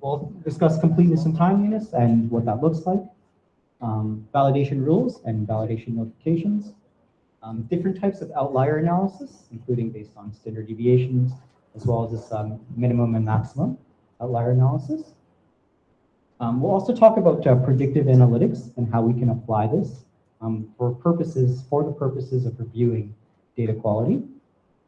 we'll discuss completeness and timeliness and what that looks like, um, validation rules and validation notifications, um, different types of outlier analysis, including based on standard deviations, as well as this um, minimum and maximum outlier analysis. Um, we'll also talk about uh, predictive analytics and how we can apply this um, for purposes, for the purposes of reviewing data quality.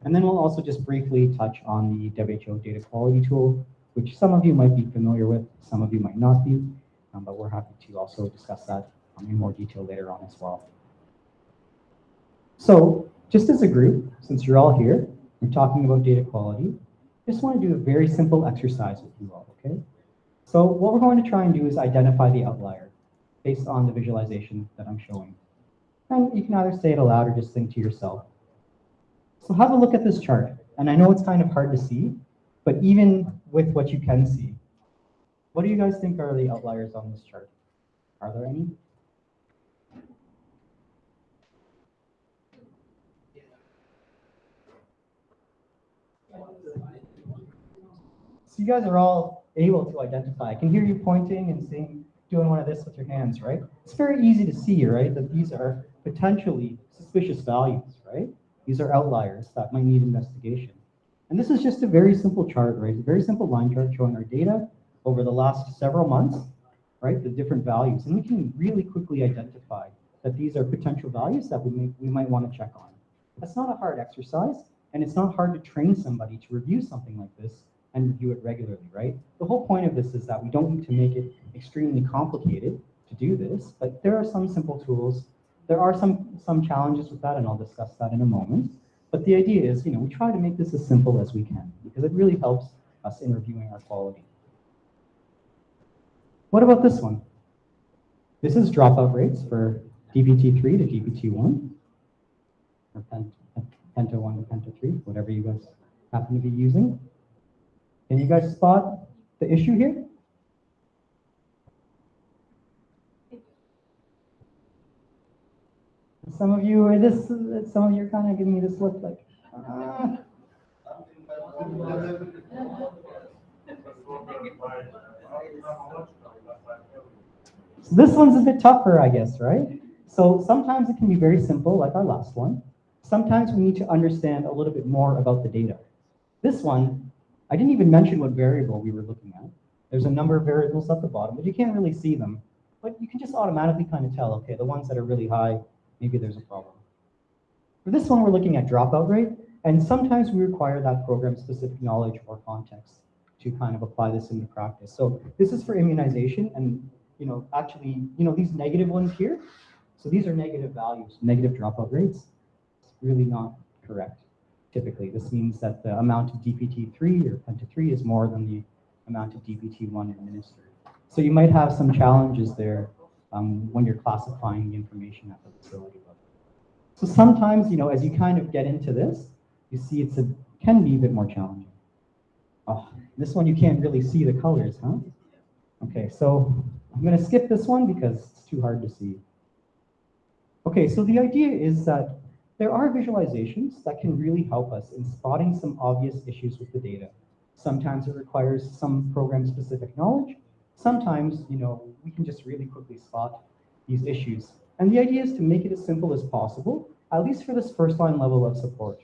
And then we'll also just briefly touch on the WHO data quality tool, which some of you might be familiar with, some of you might not be, um, but we're happy to also discuss that um, in more detail later on as well. So just as a group, since you're all here, we're talking about data quality, just want to do a very simple exercise with you all, okay? So what we're going to try and do is identify the outlier based on the visualization that I'm showing. And you can either say it aloud or just think to yourself. So have a look at this chart. And I know it's kind of hard to see, but even with what you can see, what do you guys think are the outliers on this chart? Are there any? So you guys are all able to identify. I can hear you pointing and seeing, doing one of this with your hands, right? It's very easy to see, right, that these are potentially suspicious values, right? These are outliers that might need investigation. And this is just a very simple chart, right? A very simple line chart showing our data over the last several months, right? The different values. And we can really quickly identify that these are potential values that we, may, we might want to check on. That's not a hard exercise, and it's not hard to train somebody to review something like this and review it regularly, right? The whole point of this is that we don't need to make it extremely complicated to do this, but there are some simple tools. There are some, some challenges with that, and I'll discuss that in a moment. But the idea is, you know, we try to make this as simple as we can because it really helps us in reviewing our quality. What about this one? This is dropout rates for DPT3 to DPT1, or Penta 1 to Penta 3, whatever you guys happen to be using. Can you guys spot the issue here? Some of you are this, some of you are kind of giving me this look like. So this one's a bit tougher, I guess, right? So sometimes it can be very simple, like our last one. Sometimes we need to understand a little bit more about the data. This one, I didn't even mention what variable we were looking at. There's a number of variables at the bottom, but you can't really see them. But you can just automatically kind of tell, okay, the ones that are really high, maybe there's a problem. For this one, we're looking at dropout rate, and sometimes we require that program-specific knowledge or context to kind of apply this into practice. So this is for immunization, and you know, actually, you know, these negative ones here, so these are negative values, negative dropout rates. It's really not correct typically. This means that the amount of DPT3 or Penta3 is more than the amount of DPT1 administered. So you might have some challenges there um, when you're classifying the information at the facility level. So sometimes, you know, as you kind of get into this, you see it's a, can be a bit more challenging. Oh, this one you can't really see the colors, huh? Okay, so I'm gonna skip this one because it's too hard to see. Okay, so the idea is that there are visualizations that can really help us in spotting some obvious issues with the data. Sometimes it requires some program-specific knowledge. Sometimes, you know, we can just really quickly spot these issues. And the idea is to make it as simple as possible, at least for this first line level of support,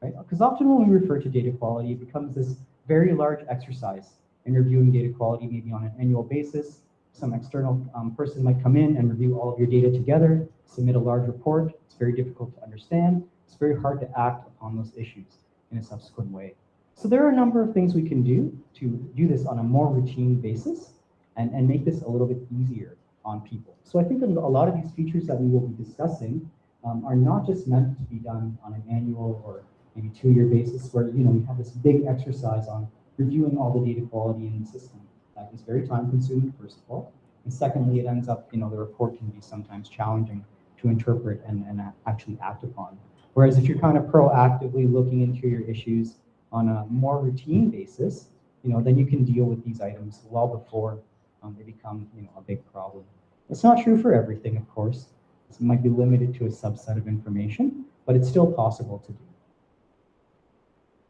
right? Because often when we refer to data quality, it becomes this very large exercise in reviewing data quality, maybe on an annual basis. Some external um, person might come in and review all of your data together, submit a large report, it's very difficult to understand. It's very hard to act upon those issues in a subsequent way. So there are a number of things we can do to do this on a more routine basis and, and make this a little bit easier on people. So I think a lot of these features that we will be discussing um, are not just meant to be done on an annual or maybe two-year basis where you know we have this big exercise on reviewing all the data quality in the system. That is very time consuming, first of all. And secondly, it ends up, you know, the report can be sometimes challenging to interpret and, and actually act upon. Whereas if you're kind of proactively looking into your issues on a more routine basis, you know, then you can deal with these items well before um, they become, you know, a big problem. It's not true for everything, of course. It might be limited to a subset of information, but it's still possible to do.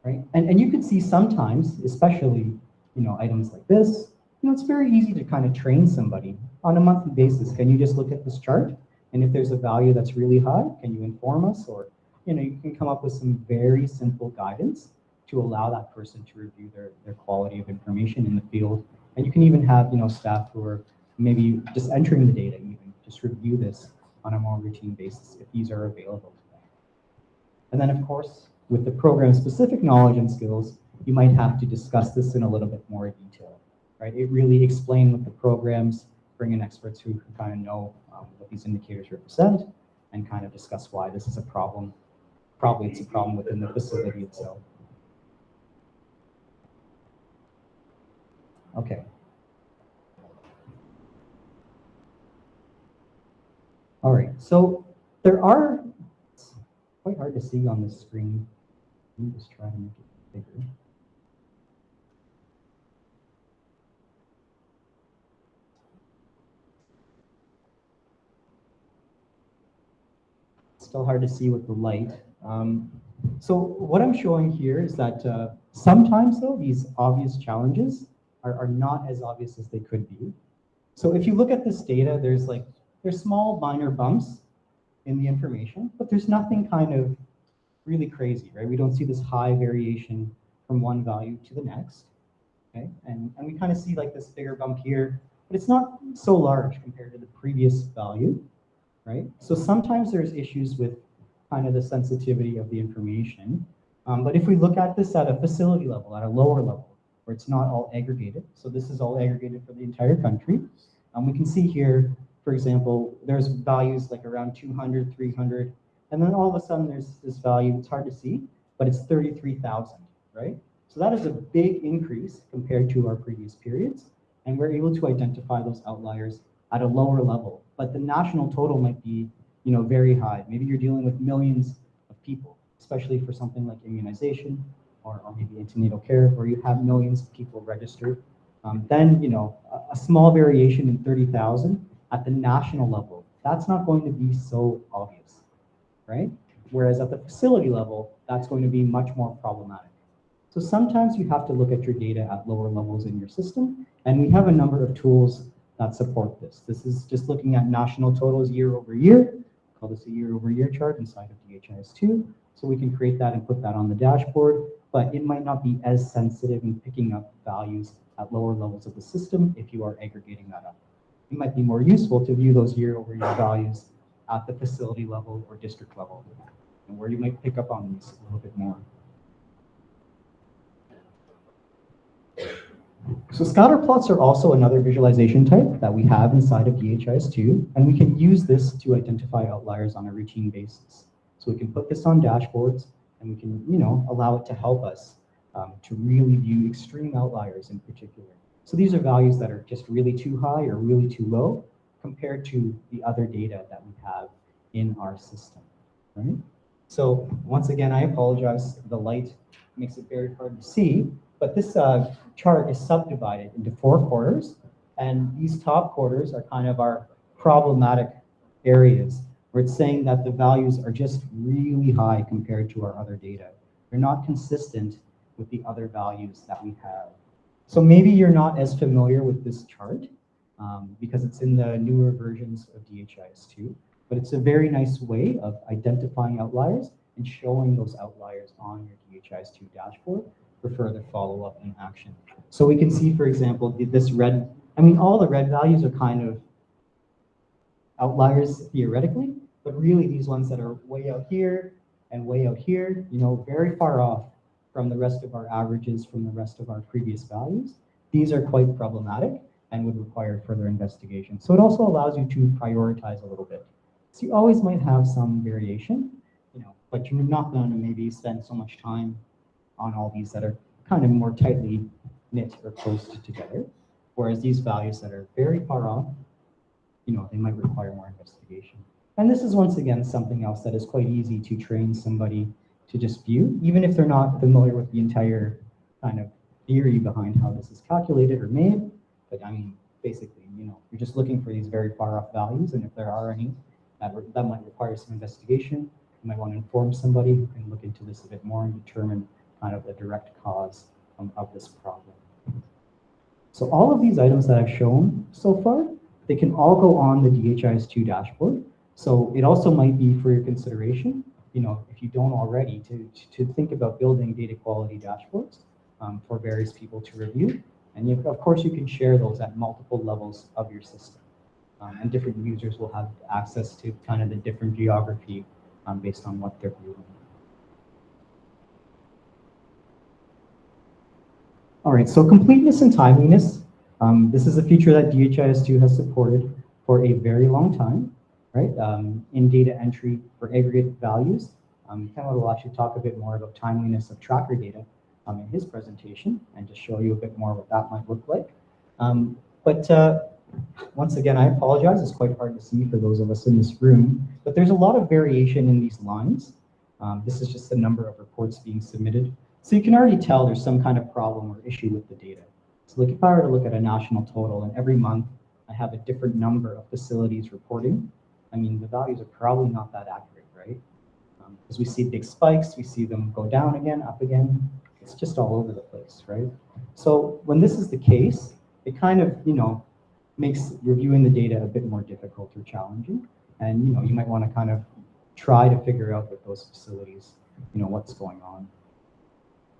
Right? And, and you can see sometimes, especially, you know, items like this, you know, it's very easy to kind of train somebody on a monthly basis. Can you just look at this chart? And if there's a value that's really high, can you inform us? Or, you know, you can come up with some very simple guidance to allow that person to review their, their quality of information in the field. And you can even have, you know, staff who are maybe just entering the data even, just review this on a more routine basis if these are available to them. And then of course, with the program specific knowledge and skills, you might have to discuss this in a little bit more detail, right? It really explain what the programs, bring in experts who can kind of know um, what these indicators represent and kind of discuss why this is a problem. Probably it's a problem within the facility itself. Okay. All right, so there are, it's quite hard to see on the screen. Let me just try to make it bigger. Still hard to see with the light. Um, so what I'm showing here is that uh, sometimes though, these obvious challenges are, are not as obvious as they could be. So if you look at this data, there's like, there's small minor bumps in the information, but there's nothing kind of really crazy, right? We don't see this high variation from one value to the next, okay? And, and we kind of see like this bigger bump here, but it's not so large compared to the previous value, right? So sometimes there's issues with kind of the sensitivity of the information. Um, but if we look at this at a facility level, at a lower level, where it's not all aggregated. So this is all aggregated for the entire country. Um, we can see here, for example, there's values like around 200, 300, and then all of a sudden there's this value, it's hard to see, but it's 33,000, right? So that is a big increase compared to our previous periods. And we're able to identify those outliers at a lower level. But the national total might be you know, very high. Maybe you're dealing with millions of people, especially for something like immunization or, or maybe antenatal care, where you have millions of people registered, um, then you know a, a small variation in 30,000 at the national level, that's not going to be so obvious, right? Whereas at the facility level, that's going to be much more problematic. So sometimes you have to look at your data at lower levels in your system, and we have a number of tools that support this. This is just looking at national totals year over year. Call this a year over year chart inside of DHIS2. So we can create that and put that on the dashboard but it might not be as sensitive in picking up values at lower levels of the system if you are aggregating that up. It might be more useful to view those year-over-year values at the facility level or district level, and where you might pick up on these a little bit more. So scatter plots are also another visualization type that we have inside of DHIS2, and we can use this to identify outliers on a routine basis. So we can put this on dashboards, and we can, you know, allow it to help us um, to really view extreme outliers in particular. So these are values that are just really too high or really too low compared to the other data that we have in our system, right? So once again, I apologize. The light makes it very hard to see, but this uh, chart is subdivided into four quarters, and these top quarters are kind of our problematic areas where it's saying that the values are just really high compared to our other data. They're not consistent with the other values that we have. So maybe you're not as familiar with this chart um, because it's in the newer versions of DHIS2, but it's a very nice way of identifying outliers and showing those outliers on your DHIS2 dashboard for further follow-up and action. So we can see, for example, this red, I mean, all the red values are kind of outliers theoretically, but really these ones that are way out here and way out here, you know, very far off from the rest of our averages from the rest of our previous values, these are quite problematic and would require further investigation. So it also allows you to prioritize a little bit. So you always might have some variation, you know, but you're not going to maybe spend so much time on all these that are kind of more tightly knit or close together. Whereas these values that are very far off, you know, they might require more investigation. And this is once again something else that is quite easy to train somebody to just view, even if they're not familiar with the entire kind of theory behind how this is calculated or made. But I mean, basically, you know, you're just looking for these very far off values, and if there are any, that, that might require some investigation. You might want to inform somebody who can look into this a bit more and determine kind of the direct cause um, of this problem. So all of these items that I've shown so far, they can all go on the DHIS2 dashboard. So it also might be for your consideration, you know, if you don't already, to, to think about building data quality dashboards um, for various people to review. And you, of course, you can share those at multiple levels of your system. Um, and different users will have access to kind of the different geography um, based on what they're viewing. All right, so completeness and timeliness. Um, this is a feature that DHIS2 has supported for a very long time, right? Um, in data entry for aggregate values. Um, Kevin will actually talk a bit more about timeliness of tracker data um, in his presentation and just show you a bit more what that might look like. Um, but uh, once again, I apologize. It's quite hard to see for those of us in this room, but there's a lot of variation in these lines. Um, this is just the number of reports being submitted. So you can already tell there's some kind of problem or issue with the data. So like if I were to look at a national total and every month I have a different number of facilities reporting, I mean, the values are probably not that accurate, right? Because um, we see big spikes, we see them go down again, up again. It's just all over the place, right? So when this is the case, it kind of, you know, makes reviewing the data a bit more difficult or challenging. And, you know, you might want to kind of try to figure out with those facilities, you know, what's going on.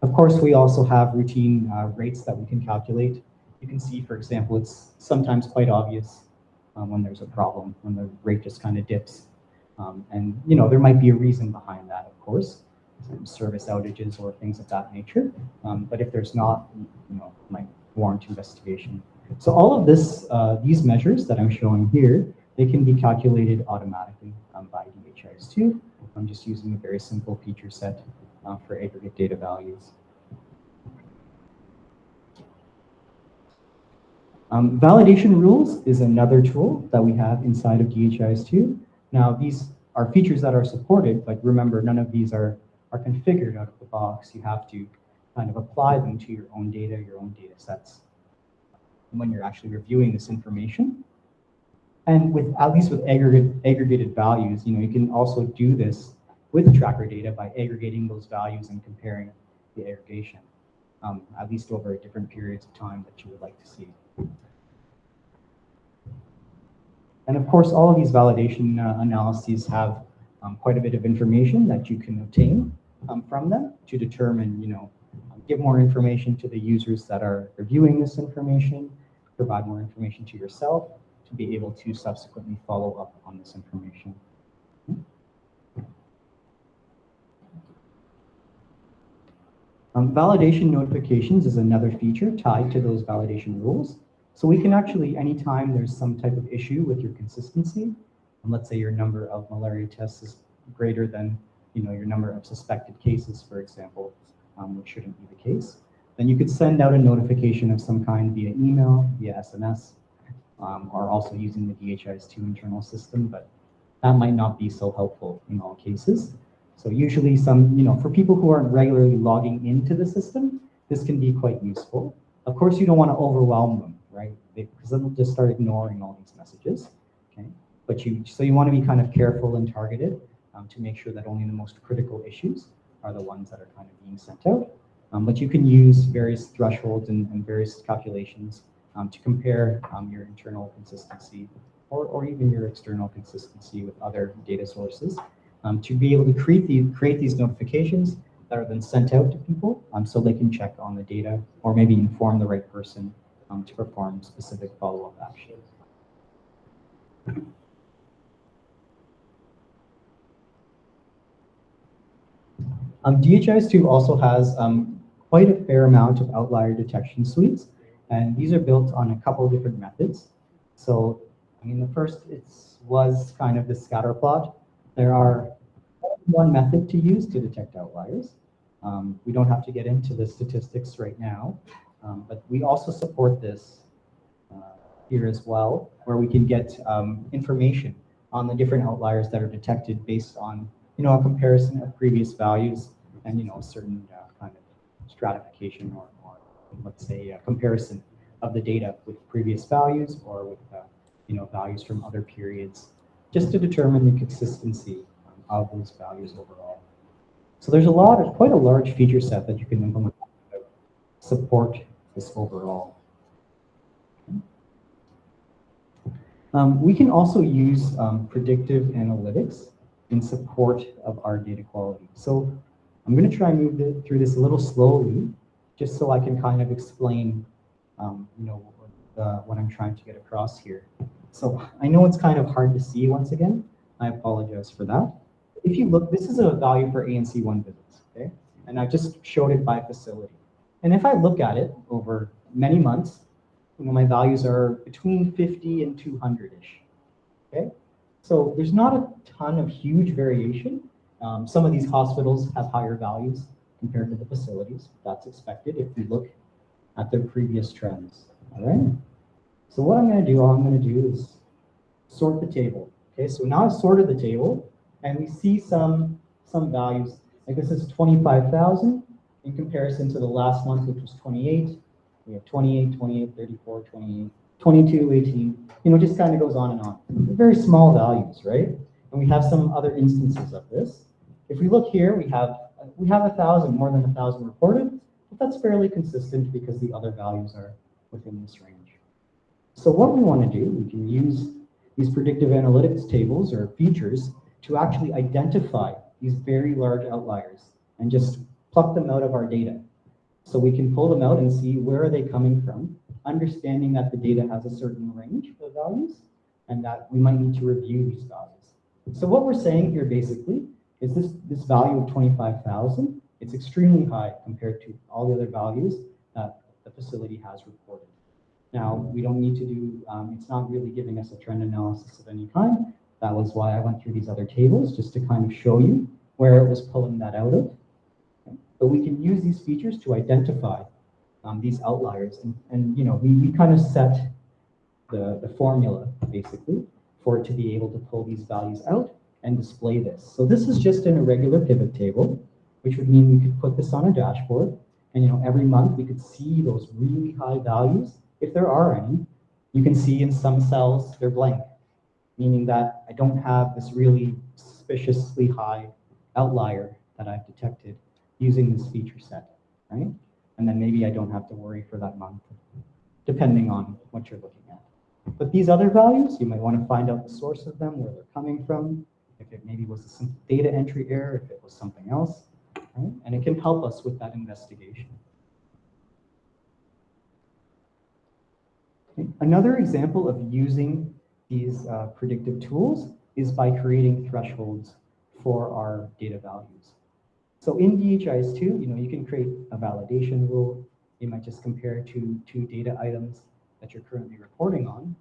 Of course, we also have routine uh, rates that we can calculate. You can see, for example, it's sometimes quite obvious um, when there's a problem, when the rate just kind of dips. Um, and, you know, there might be a reason behind that, of course, service outages or things of that nature. Um, but if there's not, you know, might warrant investigation. So all of this, uh, these measures that I'm showing here, they can be calculated automatically um, by DHIS2. I'm just using a very simple feature set uh, for aggregate data values. Um, validation rules is another tool that we have inside of DHIS2. Now, these are features that are supported, but remember, none of these are, are configured out of the box. You have to kind of apply them to your own data, your own data sets when you're actually reviewing this information. And with at least with aggregate, aggregated values, you know, you can also do this with tracker data by aggregating those values and comparing the aggregation, um, at least over different periods of time that you would like to see. And of course, all of these validation uh, analyses have um, quite a bit of information that you can obtain um, from them to determine, you know, give more information to the users that are reviewing this information, provide more information to yourself to be able to subsequently follow up on this information. Um, validation notifications is another feature tied to those validation rules. So we can actually, anytime there's some type of issue with your consistency, and let's say your number of malaria tests is greater than you know, your number of suspected cases, for example, um, which shouldn't be the case, then you could send out a notification of some kind via email, via SMS, um, or also using the DHIS2 internal system, but that might not be so helpful in all cases. So usually some, you know, for people who aren't regularly logging into the system, this can be quite useful. Of course, you don't want to overwhelm them, right? Because then they'll just start ignoring all these messages, okay? But you, so you want to be kind of careful and targeted um, to make sure that only the most critical issues are the ones that are kind of being sent out. Um, but you can use various thresholds and, and various calculations um, to compare um, your internal consistency or, or even your external consistency with other data sources um, to be able to create, the, create these notifications that are then sent out to people um, so they can check on the data or maybe inform the right person um, to perform specific follow-up actions. Um, DHIS2 also has um, quite a fair amount of outlier detection suites, and these are built on a couple of different methods. So, I mean, the first was kind of the scatter plot, there are one method to use to detect outliers. Um, we don't have to get into the statistics right now, um, but we also support this uh, here as well, where we can get um, information on the different outliers that are detected based on, you know, a comparison of previous values and, you know, a certain uh, kind of stratification or, or, let's say, a comparison of the data with previous values or with, uh, you know, values from other periods just to determine the consistency of those values overall. So there's a lot of, quite a large feature set that you can implement to support this overall. Um, we can also use um, predictive analytics in support of our data quality. So I'm going to try and move the, through this a little slowly, just so I can kind of explain, um, you know, what I'm trying to get across here. So I know it's kind of hard to see once again. I apologize for that. If you look, this is a value for ANC1 visits, okay? And I just showed it by facility. And if I look at it over many months, you know, my values are between 50 and 200-ish, okay? So there's not a ton of huge variation. Um, some of these hospitals have higher values compared to the facilities. That's expected if we look at their previous trends, all right? So what I'm gonna do, all I'm gonna do is sort the table. Okay, so now I've sorted the table and we see some, some values. Like this is 25,000 in comparison to the last month, which was 28. We have 28, 28, 34, 28, 22, 18, you know, just kind of goes on and on. They're very small values, right? And we have some other instances of this. If we look here, we have we have a thousand, more than a thousand reported, but that's fairly consistent because the other values are within this range. So what we want to do, we can use these predictive analytics tables or features to actually identify these very large outliers and just pluck them out of our data. So we can pull them out and see where are they coming from, understanding that the data has a certain range of values and that we might need to review these values. So what we're saying here basically is this, this value of 25,000, it's extremely high compared to all the other values that the facility has reported. Now, we don't need to do, um, it's not really giving us a trend analysis of any kind. That was why I went through these other tables, just to kind of show you where it was pulling that out of. But we can use these features to identify um, these outliers. And, and, you know, we, we kind of set the, the formula, basically, for it to be able to pull these values out and display this. So this is just an irregular pivot table, which would mean we could put this on a dashboard. And, you know, every month we could see those really high values if there are any, you can see in some cells they're blank, meaning that I don't have this really suspiciously high outlier that I've detected using this feature set, right? And then maybe I don't have to worry for that month, depending on what you're looking at. But these other values, you might want to find out the source of them, where they're coming from, if it maybe was a data entry error, if it was something else, right? And it can help us with that investigation. Another example of using these uh, predictive tools is by creating thresholds for our data values. So in DHIS2, you know, you can create a validation rule. You might just compare to two data items that you're currently reporting on.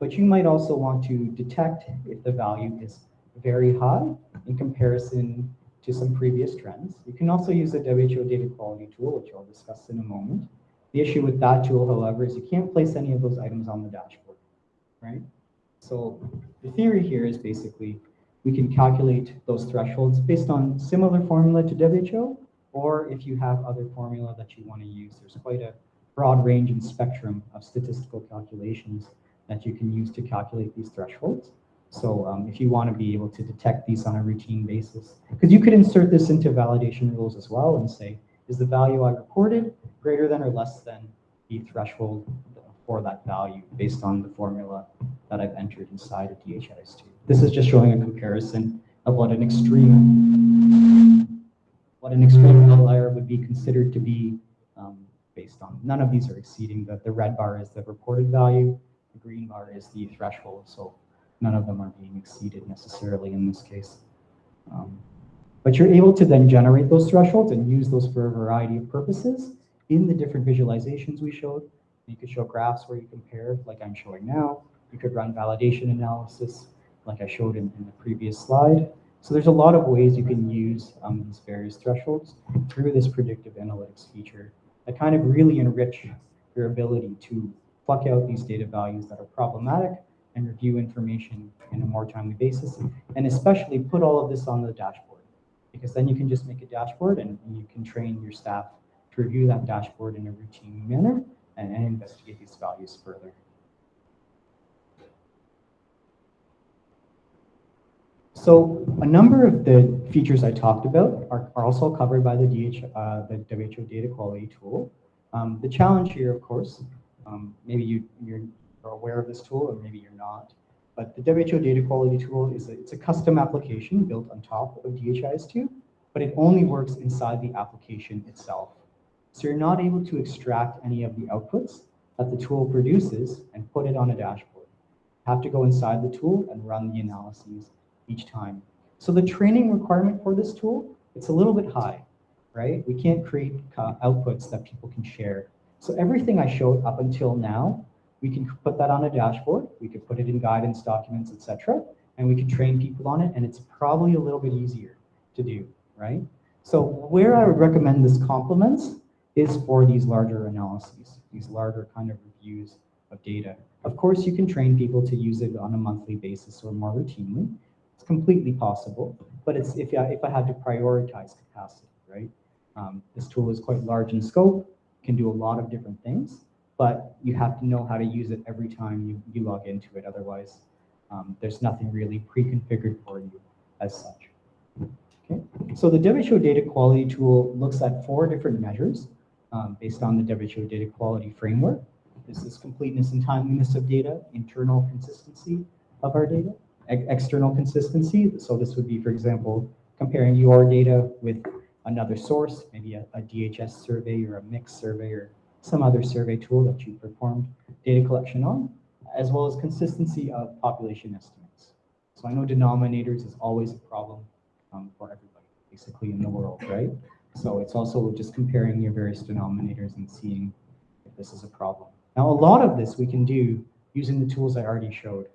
But you might also want to detect if the value is very high in comparison to some previous trends. You can also use the WHO data quality tool, which I'll discuss in a moment. The issue with that tool, however, is you can't place any of those items on the dashboard, right? So the theory here is basically we can calculate those thresholds based on similar formula to WHO, or if you have other formula that you want to use, there's quite a broad range and spectrum of statistical calculations that you can use to calculate these thresholds. So um, if you want to be able to detect these on a routine basis, because you could insert this into validation rules as well and say, is the value I reported greater than or less than the threshold for that value based on the formula that I've entered inside of DHIS2. This is just showing a comparison of what an extreme what an extreme outlier would be considered to be um, based on. None of these are exceeding the, the red bar is the reported value, the green bar is the threshold, so none of them are being exceeded necessarily in this case. Um, but you're able to then generate those thresholds and use those for a variety of purposes in the different visualizations we showed. You could show graphs where you compare, like I'm showing now. You could run validation analysis, like I showed in, in the previous slide. So there's a lot of ways you can use um, these various thresholds through this predictive analytics feature that kind of really enrich your ability to pluck out these data values that are problematic and review information in a more timely basis, and especially put all of this on the dashboard because then you can just make a dashboard and, and you can train your staff to review that dashboard in a routine manner and, and investigate these values further. So a number of the features I talked about are, are also covered by the, DH, uh, the WHO data quality tool. Um, the challenge here, of course, um, maybe you, you're aware of this tool or maybe you're not, but the WHO data quality tool is a, it's a custom application built on top of DHIS2, but it only works inside the application itself. So you're not able to extract any of the outputs that the tool produces and put it on a dashboard. You have to go inside the tool and run the analyses each time. So the training requirement for this tool, it's a little bit high, right? We can't create outputs that people can share. So everything I showed up until now, we can put that on a dashboard, we could put it in guidance documents, etc., and we could train people on it, and it's probably a little bit easier to do, right? So where I would recommend this complements is for these larger analyses, these larger kind of reviews of data. Of course, you can train people to use it on a monthly basis or more routinely. It's completely possible, but it's if I, if I had to prioritize capacity, right? Um, this tool is quite large in scope, can do a lot of different things, but you have to know how to use it every time you, you log into it. Otherwise, um, there's nothing really pre-configured for you as such. Okay, so the WHO data quality tool looks at four different measures um, based on the WHO data quality framework. This is completeness and timeliness of data, internal consistency of our data, external consistency. So this would be, for example, comparing your data with another source, maybe a, a DHS survey or a MICS survey or some other survey tool that you performed data collection on, as well as consistency of population estimates. So I know denominators is always a problem um, for everybody, basically in the world, right? So it's also just comparing your various denominators and seeing if this is a problem. Now, a lot of this we can do using the tools I already showed,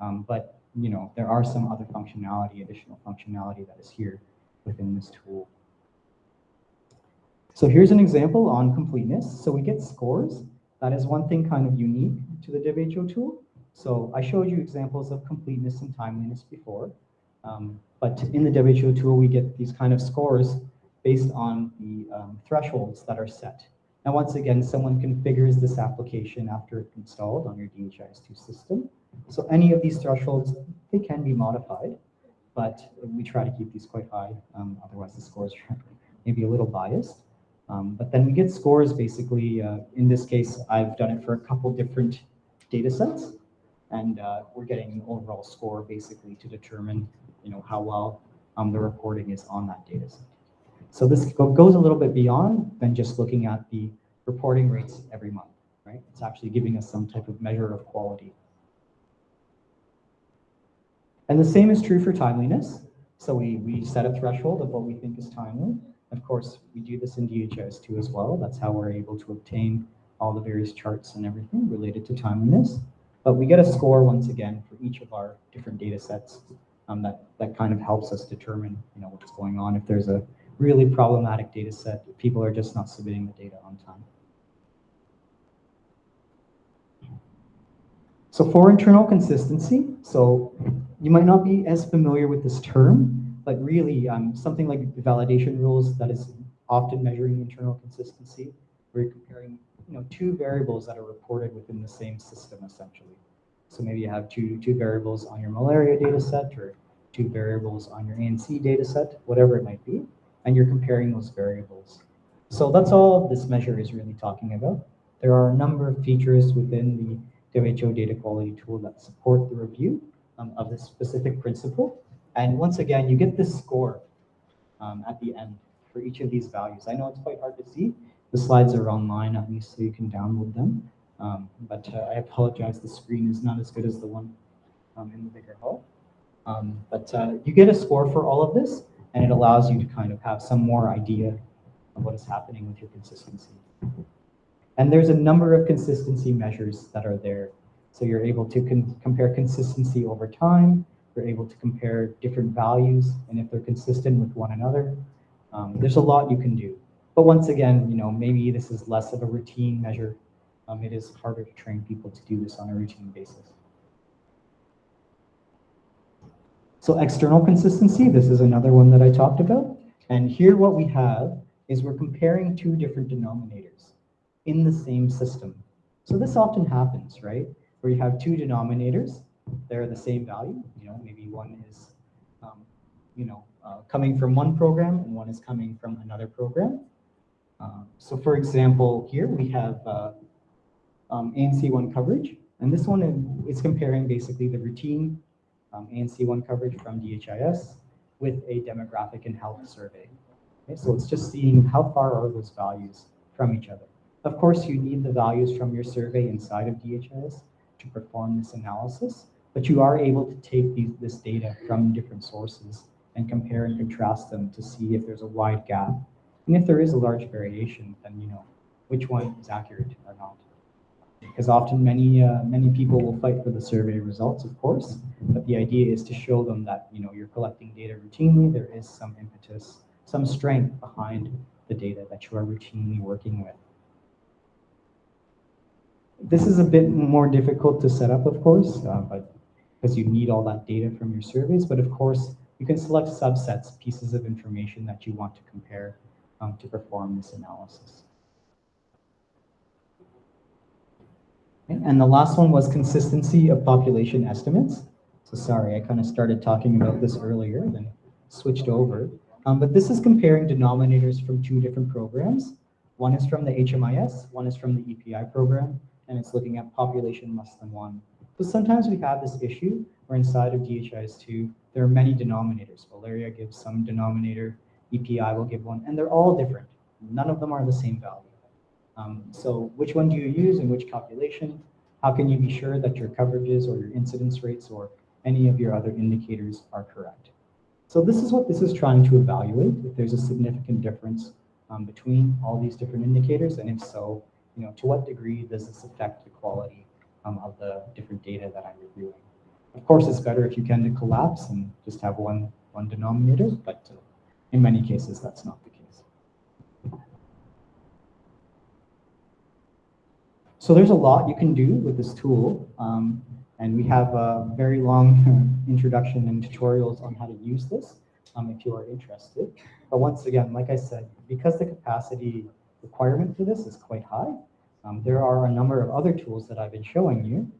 um, but you know there are some other functionality, additional functionality that is here within this tool. So here's an example on completeness. So we get scores. That is one thing kind of unique to the WHO tool. So I showed you examples of completeness and timeliness before. Um, but in the WHO tool, we get these kind of scores based on the um, thresholds that are set. Now, once again, someone configures this application after it's installed on your DHIS2 system. So any of these thresholds, they can be modified, but we try to keep these quite high. Um, otherwise, the scores are maybe a little biased. Um, but then we get scores basically, uh, in this case, I've done it for a couple different data sets. And uh, we're getting an overall score basically to determine you know, how well um, the reporting is on that data set. So this goes a little bit beyond than just looking at the reporting rates every month, right? It's actually giving us some type of measure of quality. And the same is true for timeliness. So we, we set a threshold of what we think is timely. Of course, we do this in DHIS2 as well. That's how we're able to obtain all the various charts and everything related to timeliness. But we get a score once again for each of our different data sets um, that, that kind of helps us determine you know, what's going on. If there's a really problematic data set, people are just not submitting the data on time. So for internal consistency, so you might not be as familiar with this term, but really um, something like validation rules that is often measuring internal consistency, where you're comparing you know, two variables that are reported within the same system essentially. So maybe you have two, two variables on your malaria data set or two variables on your ANC data set, whatever it might be, and you're comparing those variables. So that's all this measure is really talking about. There are a number of features within the WHO data quality tool that support the review um, of this specific principle. And once again, you get this score um, at the end for each of these values. I know it's quite hard to see. The slides are online at least, so you can download them. Um, but uh, I apologize, the screen is not as good as the one um, in the bigger hall. Um, but uh, you get a score for all of this, and it allows you to kind of have some more idea of what is happening with your consistency. And there's a number of consistency measures that are there. So you're able to compare consistency over time, you're able to compare different values and if they're consistent with one another. Um, there's a lot you can do. But once again, you know, maybe this is less of a routine measure. Um, it is harder to train people to do this on a routine basis. So external consistency, this is another one that I talked about. And here what we have is we're comparing two different denominators in the same system. So this often happens, right? Where you have two denominators they're the same value. You know, maybe one is, um, you know, uh, coming from one program and one is coming from another program. Uh, so for example, here we have uh, um, ANC1 coverage. And this one is comparing basically the routine um, ANC1 coverage from DHIS with a demographic and health survey. Okay, so it's just seeing how far are those values from each other. Of course, you need the values from your survey inside of DHIS to perform this analysis, but you are able to take these, this data from different sources and compare and contrast them to see if there's a wide gap. And if there is a large variation, then you know which one is accurate or not. Because often many uh, many people will fight for the survey results, of course, but the idea is to show them that you know you're collecting data routinely. There is some impetus, some strength behind the data that you are routinely working with. This is a bit more difficult to set up, of course, uh, but because you need all that data from your surveys. But of course, you can select subsets, pieces of information that you want to compare um, to perform this analysis. And the last one was consistency of population estimates. So sorry, I kind of started talking about this earlier, then switched over. Um, but this is comparing denominators from two different programs. One is from the HMIS, one is from the EPI program, and it's looking at population less than one. But sometimes we have this issue where inside of DHIS2, there are many denominators. Malaria gives some denominator, EPI will give one, and they're all different. None of them are the same value. Um, so which one do you use in which calculation? How can you be sure that your coverages or your incidence rates or any of your other indicators are correct? So this is what this is trying to evaluate, if there's a significant difference um, between all these different indicators, and if so, you know, to what degree does this affect the quality um, of the different data that I'm reviewing? Of course, it's better if you can to collapse and just have one, one denominator, but uh, in many cases, that's not the case. So there's a lot you can do with this tool. Um, and we have a very long introduction and tutorials on how to use this um, if you are interested. But once again, like I said, because the capacity requirement for this is quite high, um, there are a number of other tools that I've been showing you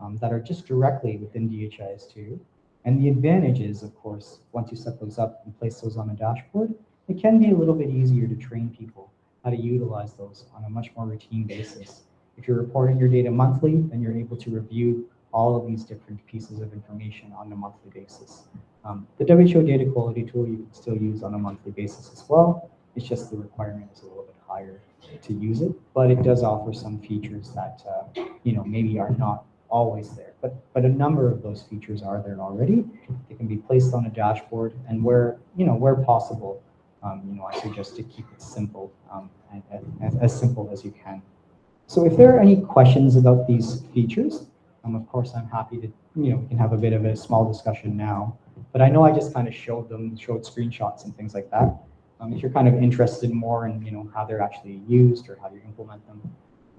um, that are just directly within DHIS2. And the advantage is, of course, once you set those up and place those on a dashboard, it can be a little bit easier to train people how to utilize those on a much more routine basis. If you're reporting your data monthly, then you're able to review all of these different pieces of information on a monthly basis. Um, the WHO data quality tool you can still use on a monthly basis as well. It's just the requirement is a little bit to use it, but it does offer some features that uh, you know maybe are not always there. But but a number of those features are there already. They can be placed on a dashboard, and where you know where possible, um, you know I suggest to keep it simple um, and, and, as simple as you can. So if there are any questions about these features, um, of course, I'm happy to, you know, we can have a bit of a small discussion now. But I know I just kind of showed them, showed screenshots and things like that. Um, if you're kind of interested more in, you know, how they're actually used or how you implement them,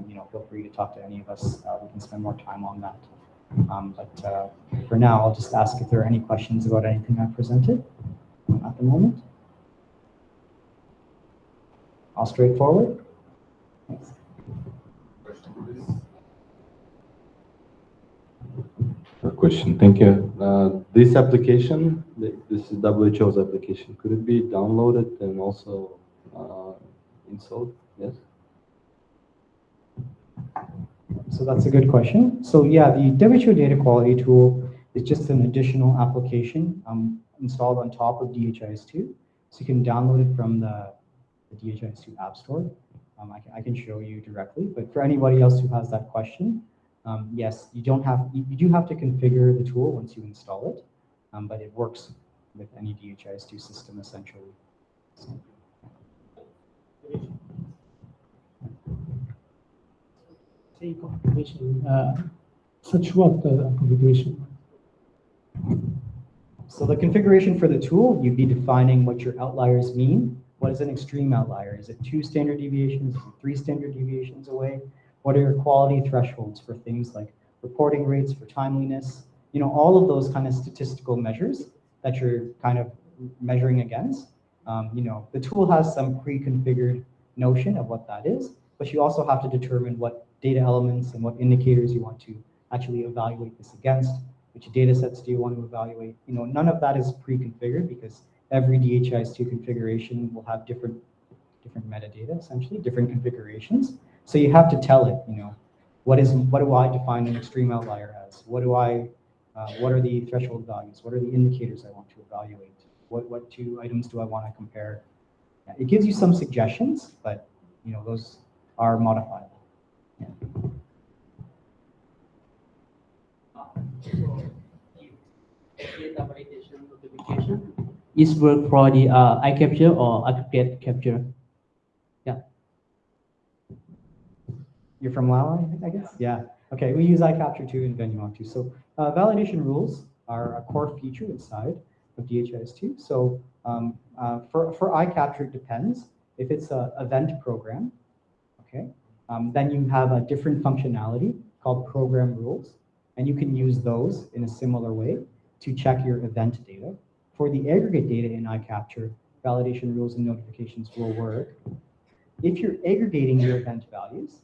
you know, feel free to talk to any of us. Uh, we can spend more time on that. Um, but uh, for now, I'll just ask if there are any questions about anything I presented at the moment. All straightforward. Thanks. Question. Thank you. Uh, this application, this is WHO's application. Could it be downloaded and also uh, installed? Yes. So that's a good question. So yeah, the WHO data quality tool is just an additional application um, installed on top of DHIS2. So you can download it from the, the DHIS2 App Store. Um, I, can, I can show you directly, but for anybody else who has that question, um, yes, you don't have, you, you, do have to configure the tool once you install it, um, but it works with any DHIS2 system essentially. So, Say configuration, uh, such what uh, configuration? So the configuration for the tool, you'd be defining what your outliers mean. What is an extreme outlier? Is it two standard deviations, three standard deviations away? What are your quality thresholds for things like reporting rates, for timeliness? You know, all of those kind of statistical measures that you're kind of measuring against. Um, you know, the tool has some pre-configured notion of what that is, but you also have to determine what data elements and what indicators you want to actually evaluate this against. Which data sets do you want to evaluate? You know, none of that is pre-configured because every DHIS2 configuration will have different different metadata, essentially, different configurations. So you have to tell it, you know, what is what do I define an extreme outlier as? What do I uh, what are the threshold values? What are the indicators I want to evaluate? What what two items do I want to compare? Yeah, it gives you some suggestions, but you know those are modifiable. Yeah. data validation notification is work for the uh, eye capture or aggregate capture. You're from Laos, I guess? Yeah. Okay, we use iCapture too in Vanuatu. So uh, validation rules are a core feature inside of DHIS2. So um, uh, for, for iCapture, it depends. If it's an event program, okay, um, then you have a different functionality called program rules. And you can use those in a similar way to check your event data. For the aggregate data in iCapture, validation rules and notifications will work. If you're aggregating your event values,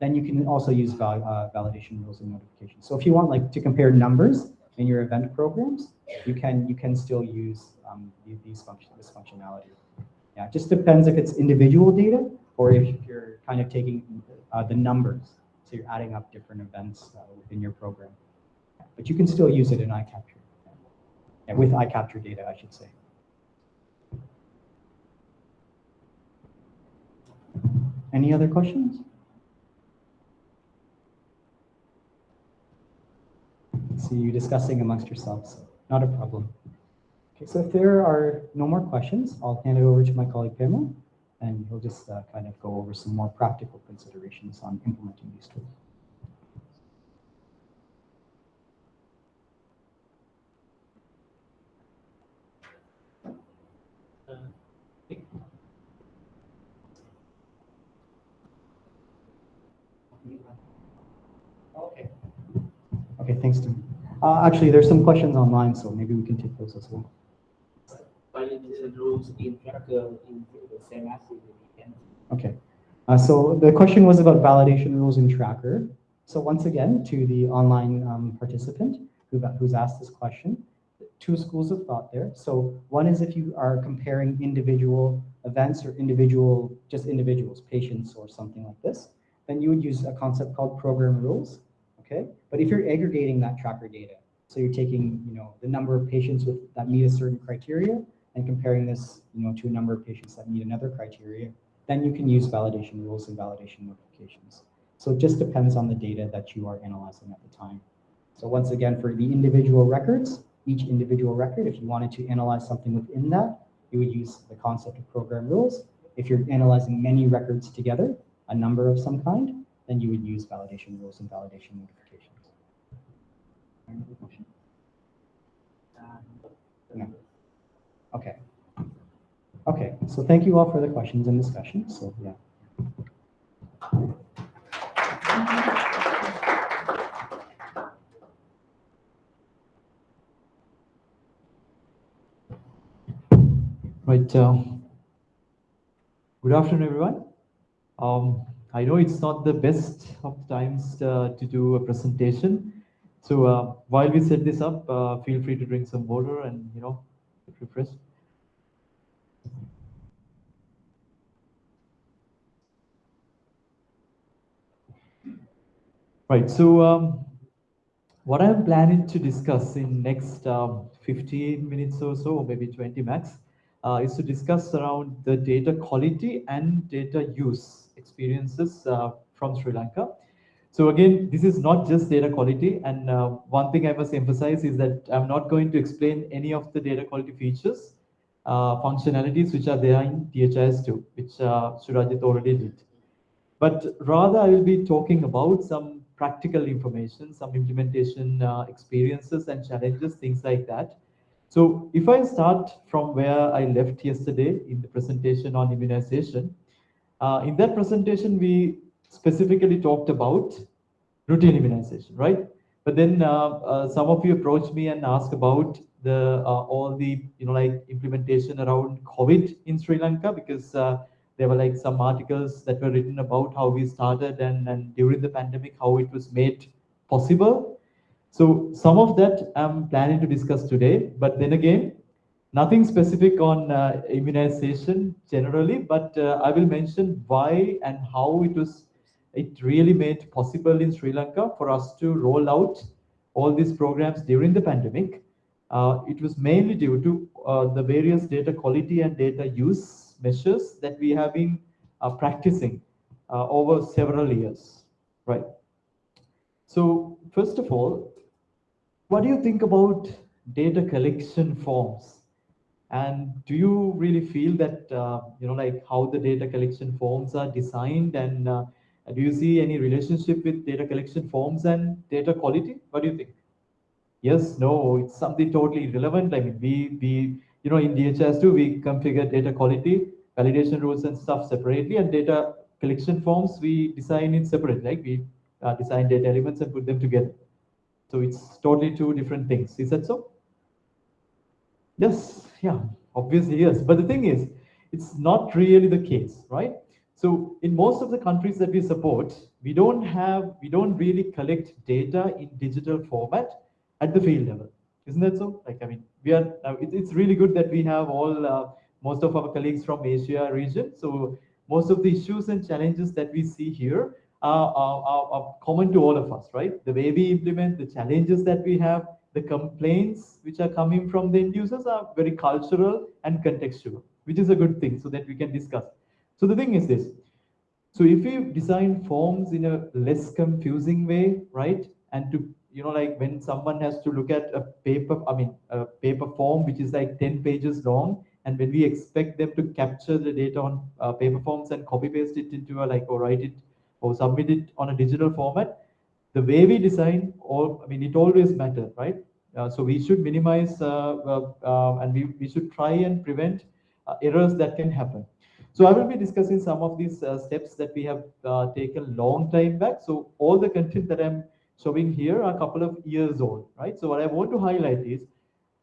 then you can also use val uh, validation rules and notifications. So if you want like to compare numbers in your event programs, you can you can still use um, these function this functionality. Yeah, it just depends if it's individual data or if you're kind of taking uh, the numbers. So you're adding up different events uh, within your program. But you can still use it in iCapture. Yeah, with iCapture data, I should say. Any other questions? See you discussing amongst yourselves. Not a problem. Okay, so if there are no more questions, I'll hand it over to my colleague Pamela, and he'll just uh, kind of go over some more practical considerations on implementing these tools. Okay. Okay, thanks, Tim. Uh, actually, there's some questions online, so maybe we can take those as well. Validation rules in Tracker in the same as in the end. Okay. Uh, so the question was about validation rules in Tracker. So once again, to the online um, participant who, who's asked this question, two schools of thought there. So one is if you are comparing individual events or individual, just individuals, patients or something like this, then you would use a concept called program rules okay? But if you're aggregating that tracker data, so you're taking, you know, the number of patients with, that meet a certain criteria and comparing this, you know, to a number of patients that meet another criteria, then you can use validation rules and validation notifications. So it just depends on the data that you are analyzing at the time. So once again, for the individual records, each individual record, if you wanted to analyze something within that, you would use the concept of program rules. If you're analyzing many records together, a number of some kind, then you would use validation rules and validation notifications. No. Okay. Okay, so thank you all for the questions and discussion. So yeah. Right. Uh, good afternoon, everyone. Um, I know it's not the best of times uh, to do a presentation. So uh, while we set this up, uh, feel free to drink some water and, you know, get refreshed. Right, so um, what I'm planning to discuss in next um, 15 minutes or so, or maybe 20 max, uh, is to discuss around the data quality and data use experiences uh, from Sri Lanka. So again, this is not just data quality. And uh, one thing I must emphasize is that I'm not going to explain any of the data quality features, uh, functionalities which are there in DHIS2, which uh, Surajit already did. But rather, I will be talking about some practical information, some implementation uh, experiences and challenges, things like that. So if I start from where I left yesterday in the presentation on immunization, uh, in that presentation, we specifically talked about routine immunization, right? But then uh, uh, some of you approached me and asked about the uh, all the you know like implementation around COVID in Sri Lanka because there were like some articles that were written about how we started and, and during the pandemic how it was made possible. So some of that I'm planning to discuss today, but then again, Nothing specific on uh, immunization generally, but uh, I will mention why and how it was it really made possible in Sri Lanka for us to roll out all these programs during the pandemic. Uh, it was mainly due to uh, the various data quality and data use measures that we have been uh, practicing uh, over several years, right? So first of all, what do you think about data collection forms? And do you really feel that, uh, you know, like how the data collection forms are designed and uh, do you see any relationship with data collection forms and data quality? What do you think? Yes, no, it's something totally irrelevant. I mean, we, we you know, in DHIS2, we configure data quality, validation rules and stuff separately and data collection forms, we design it separate, like we uh, design data elements and put them together. So it's totally two different things. Is that so? Yes, yeah, obviously yes. But the thing is, it's not really the case, right? So in most of the countries that we support, we don't have, we don't really collect data in digital format at the field level. Isn't that so? Like, I mean, we are, it's really good that we have all, uh, most of our colleagues from Asia region. So most of the issues and challenges that we see here are, are, are, common to all of us, right? The way we implement, the challenges that we have, the complaints which are coming from the end users are very cultural and contextual, which is a good thing so that we can discuss. So the thing is this. So if you design forms in a less confusing way, right? And to, you know, like when someone has to look at a paper, I mean, a paper form, which is like 10 pages long, and when we expect them to capture the data on uh, paper forms and copy paste it into a like, or write it or submit it on a digital format, the way we design, all I mean, it always matters, right? Uh, so we should minimize uh, uh, uh, and we, we should try and prevent uh, errors that can happen. So I will be discussing some of these steps that we have taken long time back. So all the content that I'm showing here are a couple of years old, right? So what I want to highlight is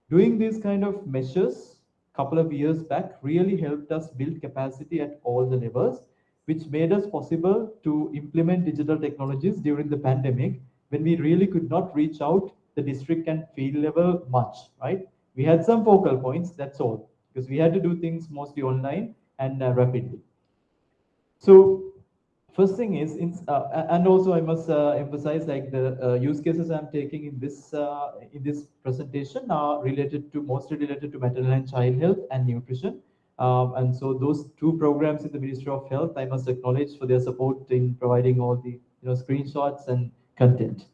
doing these kind of measures a couple of years back really helped us build capacity at all the levels which made us possible to implement digital technologies during the pandemic when we really could not reach out the district and field level much, right? We had some focal points, that's all, because we had to do things mostly online and uh, rapidly. So first thing is, uh, and also I must uh, emphasize like the uh, use cases I'm taking in this uh, in this presentation are related to mostly related to maternal and child health and nutrition. Um, and so those two programs in the Ministry of Health, I must acknowledge for their support in providing all the you know screenshots and content.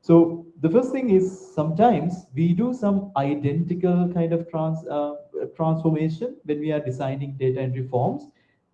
So the first thing is sometimes we do some identical kind of trans uh, transformation when we are designing data entry forms.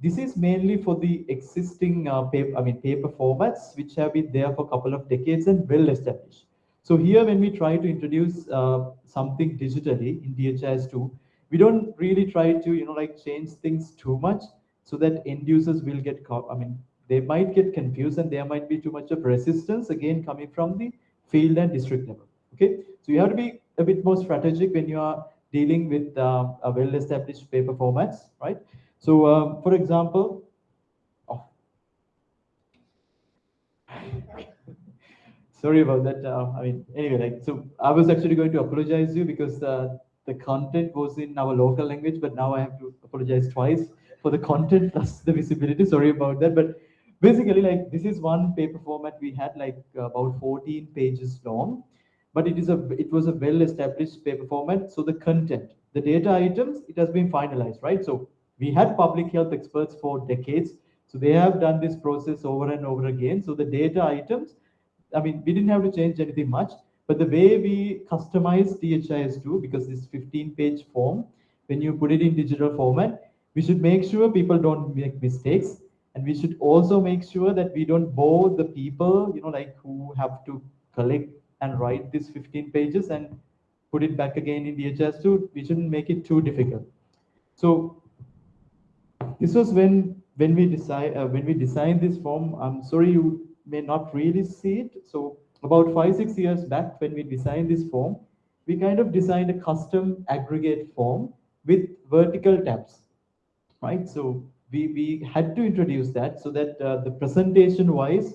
This is mainly for the existing uh, paper, I mean paper formats which have been there for a couple of decades and well established. So here when we try to introduce uh, something digitally in DHIS2, we don't really try to you know like change things too much so that end users will get i mean they might get confused and there might be too much of resistance again coming from the field and district level okay so you have to be a bit more strategic when you are dealing with uh, a well-established paper formats right so um, for example oh. sorry about that uh, i mean anyway like so i was actually going to apologize to you because uh, the content was in our local language, but now I have to apologize twice for the content plus the visibility. Sorry about that. But basically, like this is one paper format we had like about 14 pages long, but it is a it was a well-established paper format. So the content, the data items, it has been finalized, right? So we had public health experts for decades. So they have done this process over and over again. So the data items, I mean, we didn't have to change anything much. But the way we customize DHIS2, because this 15 page form, when you put it in digital format, we should make sure people don't make mistakes. And we should also make sure that we don't bore the people, you know, like who have to collect and write these 15 pages and put it back again in DHIS2. We shouldn't make it too difficult. So this was when when we decide uh, when we designed this form. I'm sorry you may not really see it. So about five, six years back when we designed this form, we kind of designed a custom aggregate form with vertical tabs, right? So we, we had to introduce that so that uh, the presentation wise,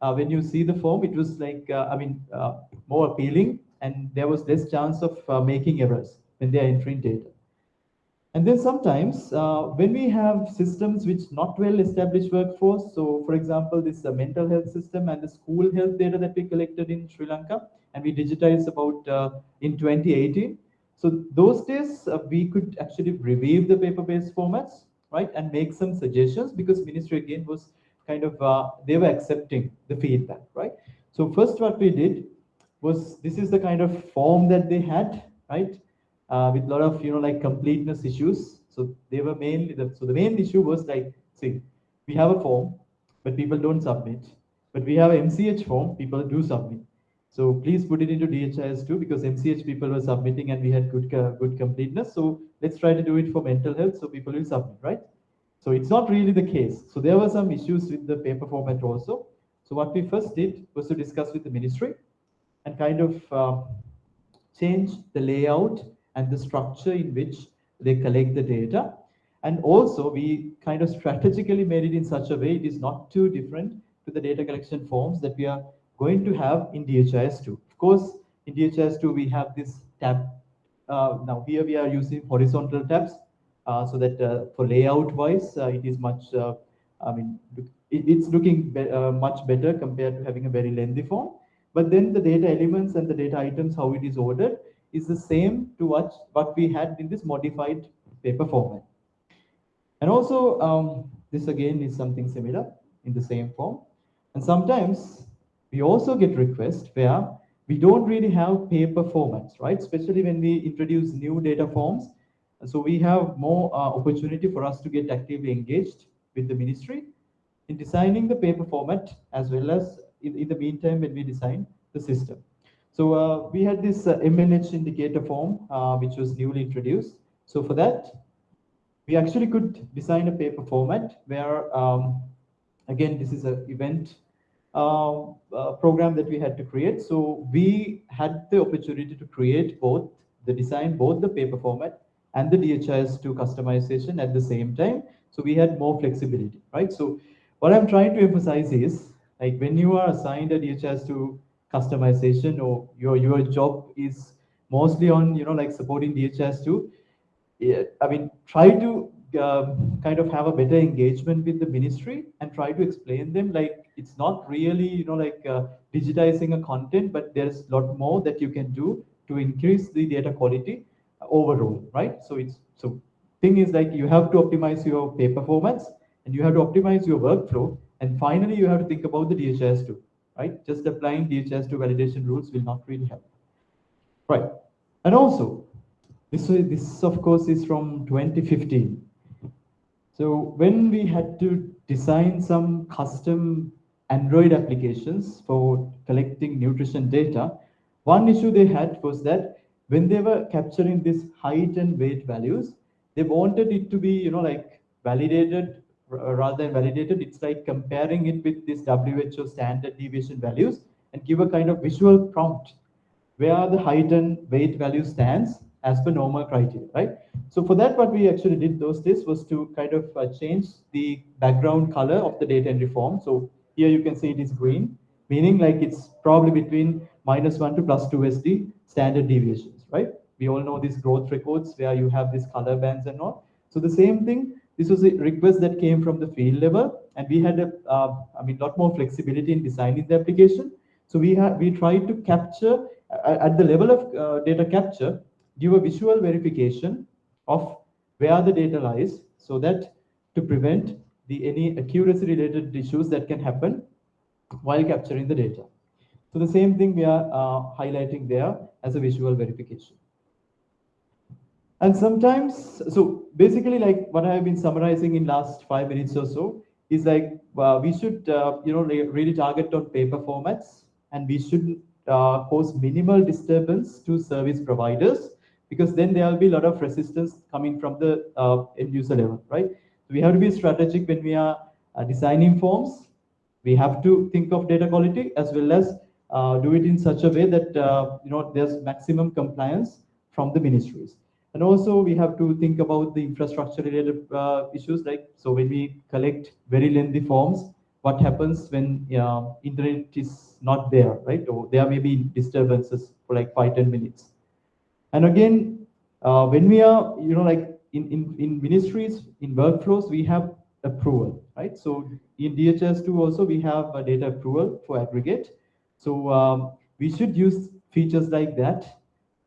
uh, when you see the form, it was like, uh, I mean, uh, more appealing and there was less chance of uh, making errors when they are entering data. And then sometimes uh, when we have systems which not well established workforce, so for example, this uh, mental health system and the school health data that we collected in Sri Lanka and we digitized about uh, in 2018. So those days uh, we could actually review the paper-based formats, right, and make some suggestions because ministry again was kind of, uh, they were accepting the feedback, right? So first what we did was, this is the kind of form that they had, right? Uh, with a lot of you know like completeness issues. So they were mainly the so the main issue was like see we have a form but people don't submit, but we have MCH form people do submit. So please put it into DHIS2 because MCH people were submitting and we had good uh, good completeness. So let's try to do it for mental health so people will submit, right? So it's not really the case. So there were some issues with the paper format also. So what we first did was to discuss with the ministry and kind of uh, change the layout and the structure in which they collect the data. And also we kind of strategically made it in such a way it is not too different to the data collection forms that we are going to have in DHIS2. Of course, in DHIS2 we have this tab. Uh, now here we are using horizontal tabs uh, so that uh, for layout wise, uh, it is much, uh, I mean, it, it's looking be uh, much better compared to having a very lengthy form. But then the data elements and the data items, how it is ordered, is the same to what, what we had in this modified paper format. And also, um, this again is something similar in the same form. And sometimes we also get requests where we don't really have paper formats, right? Especially when we introduce new data forms. So we have more uh, opportunity for us to get actively engaged with the ministry in designing the paper format as well as in, in the meantime when we design the system. So uh, we had this uh, MNH indicator form, uh, which was newly introduced. So for that, we actually could design a paper format where, um, again, this is an event uh, uh, program that we had to create. So we had the opportunity to create both the design, both the paper format and the DHIS2 customization at the same time. So we had more flexibility, right? So what I'm trying to emphasize is like when you are assigned a DHIS2 customization or your your job is mostly on you know like supporting DHIS2 yeah, I mean try to um, kind of have a better engagement with the ministry and try to explain them like it's not really you know like uh, digitizing a content but there's a lot more that you can do to increase the data quality overall right? So it's so thing is like you have to optimize your paper formats and you have to optimize your workflow and finally you have to think about the DHIS2 right? Just applying DHIS2 validation rules will not really help. Right. And also, this, this of course is from 2015. So when we had to design some custom Android applications for collecting nutrition data, one issue they had was that when they were capturing this height and weight values, they wanted it to be, you know, like validated rather than validated, it's like comparing it with this WHO standard deviation values and give a kind of visual prompt where the height and weight value stands as per normal criteria, right? So for that, what we actually did those days was to kind of uh, change the background color of the data entry form. So here you can see it is green, meaning like it's probably between minus one to plus two SD standard deviations, right? We all know these growth records where you have these color bands and all. So the same thing, this was a request that came from the field level, and we had a, uh, I mean, lot more flexibility in designing the application. So we have we tried to capture uh, at the level of uh, data capture, give a visual verification of where the data lies, so that to prevent the any accuracy related issues that can happen while capturing the data. So the same thing we are uh, highlighting there as a visual verification. And sometimes, so basically like what I've been summarizing in last five minutes or so is like uh, we should, uh, you know, really target on paper formats and we should uh, cause minimal disturbance to service providers because then there will be a lot of resistance coming from the uh, end user level, right? So we have to be strategic when we are uh, designing forms. We have to think of data quality as well as uh, do it in such a way that, you know, there's maximum compliance from the ministries. And also we have to think about the infrastructure related uh, issues like, so when we collect very lengthy forms, what happens when uh, internet is not there, right? Or there may be disturbances for like five ten minutes. And again, uh, when we are, you know, like in, in, in ministries, in workflows, we have approval, right? So in DHIS2 also, we have a data approval for aggregate. So um, we should use features like that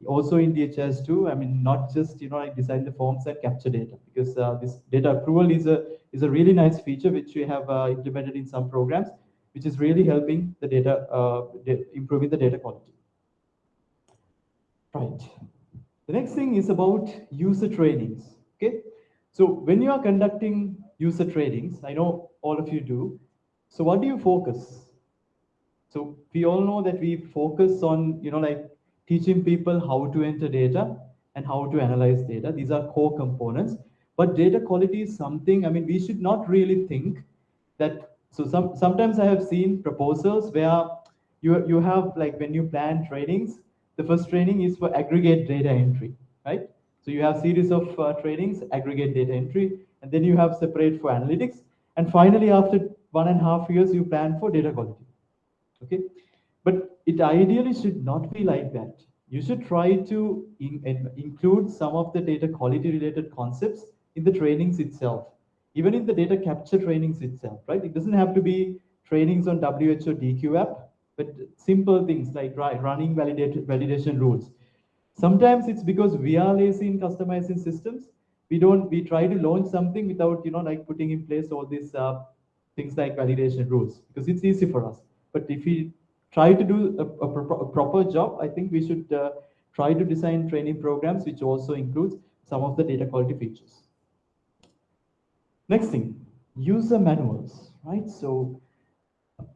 also in DHIS2. I mean, not just, you know, like design the forms and capture data because uh, this data approval is a, is a really nice feature which we have uh, implemented in some programs, which is really helping the data, uh, improving the data quality. Right. The next thing is about user trainings. Okay. So when you are conducting user trainings, I know all of you do. So what do you focus? So we all know that we focus on, you know, like teaching people how to enter data and how to analyze data. These are core components. But data quality is something, I mean, we should not really think that, so some, sometimes I have seen proposals where you, you have like when you plan trainings, the first training is for aggregate data entry, right? So you have series of uh, trainings, aggregate data entry, and then you have separate for analytics. And finally, after one and a half years, you plan for data quality. Okay, but it ideally should not be like that. You should try to in, in, include some of the data quality related concepts in the trainings itself, even in the data capture trainings itself, right? It doesn't have to be trainings on WHO DQ app, but simple things like running validation rules. Sometimes it's because we are lazy in customizing systems. We don't, we try to launch something without, you know, like putting in place all these uh, things like validation rules because it's easy for us. But if we try to do a, a, pro a proper job, I think we should uh, try to design training programs which also includes some of the data quality features. Next thing, user manuals, right? So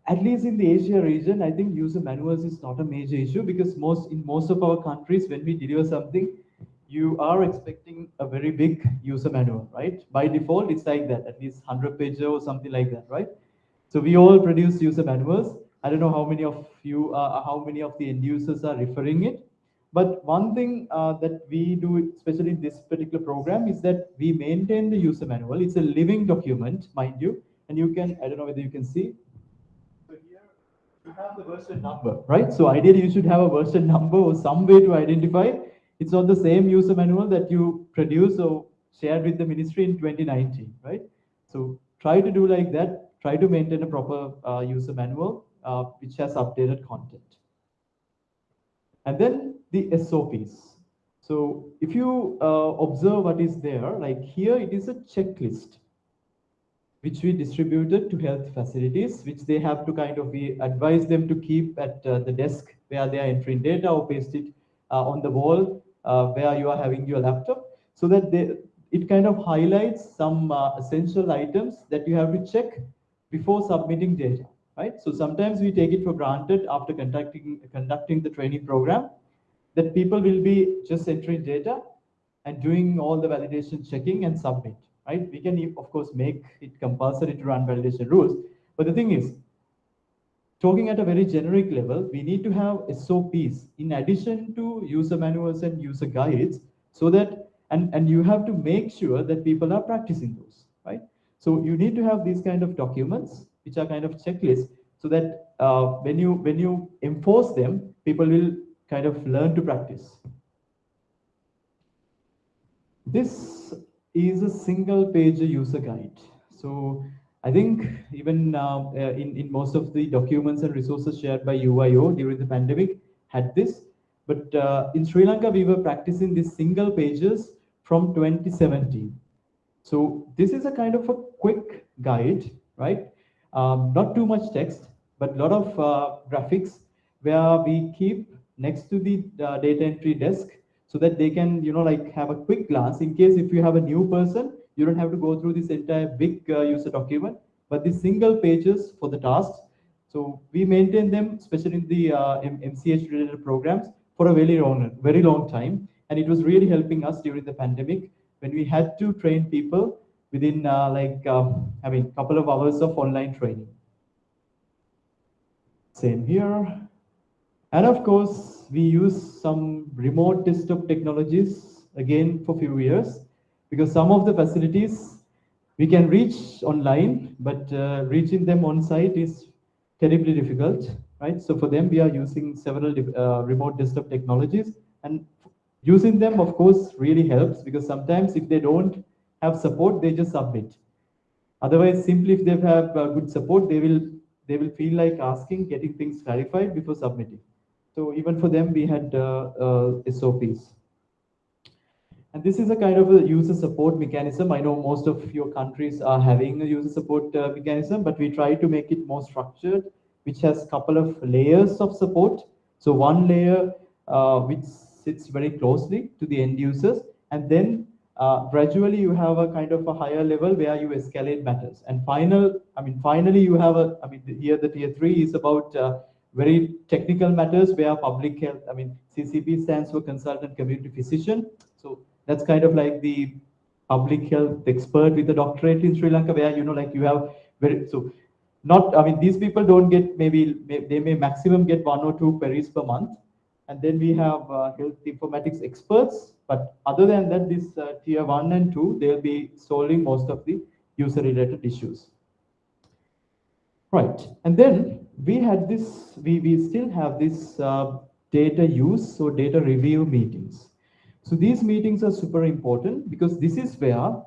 at least in the Asia region, I think user manuals is not a major issue because most in most of our countries, when we deliver something, you are expecting a very big user manual, right? By default, it's like that, at least 100 pages or something like that, right? So we all produce user manuals. I don't know how many of you, uh, how many of the end users are referring it. But one thing uh, that we do, especially in this particular program, is that we maintain the user manual. It's a living document, mind you. And you can, I don't know whether you can see, So here you have the version number, right? So ideally you should have a version number or some way to identify. It's not the same user manual that you produce or shared with the ministry in 2019, right? So try to do like that. Try to maintain a proper uh, user manual uh, which has updated content. And then the SOPs. So if you uh, observe what is there, like here it is a checklist which we distributed to health facilities, which they have to kind of, we advise them to keep at uh, the desk where they are entering data or paste it uh, on the wall uh, where you are having your laptop so that they, it kind of highlights some uh, essential items that you have to check before submitting data, right? So sometimes we take it for granted after conducting, conducting the training program that people will be just entering data and doing all the validation checking and submit right? We can, of course, make it compulsory to run validation rules. But the thing is, talking at a very generic level, we need to have SOPs in addition to user manuals and user guides so that, and, and you have to make sure that people are practicing those, right? So you need to have these kind of documents, which are kind of checklists, so that uh, when you when you enforce them, people will kind of learn to practice. This is a single page user guide. So I think even uh, uh, in, in most of the documents and resources shared by UIO during the pandemic had this. But uh, in Sri Lanka, we were practicing these single pages from 2017. So this is a kind of a quick guide, right? Um, not too much text, but a lot of uh, graphics where we keep next to the uh, data entry desk so that they can, you know, like have a quick glance in case if you have a new person, you don't have to go through this entire big uh, user document, but the single pages for the tasks. So we maintain them, especially in the uh, MCH related programs for a very long, very long time. And it was really helping us during the pandemic when we had to train people within uh, like, um, I mean, couple of hours of online training. Same here. And of course, we use some remote desktop technologies again for few years because some of the facilities we can reach online, but uh, reaching them on site is terribly difficult, right? So for them, we are using several uh, remote desktop technologies. And Using them, of course, really helps because sometimes if they don't have support, they just submit. Otherwise, simply if they have uh, good support, they will they will feel like asking, getting things clarified before submitting. So even for them, we had uh, uh, SOPs. And this is a kind of a user support mechanism. I know most of your countries are having a user support uh, mechanism, but we try to make it more structured, which has a couple of layers of support. So one layer uh, which sits very closely to the end users, and then uh, gradually you have a kind of a higher level where you escalate matters. And final, I mean, finally you have a, I mean, here the tier three is about uh, very technical matters where public health, I mean, CCP stands for consultant community physician. So that's kind of like the public health expert with a doctorate in Sri Lanka, where you know, like you have very so not. I mean, these people don't get maybe may, they may maximum get one or two queries per month, and then we have uh, health informatics experts. But other than that, this uh, tier one and two, they'll be solving most of the user-related issues. Right, and then we had this. We we still have this uh, data use, so data review meetings. So these meetings are super important because this is where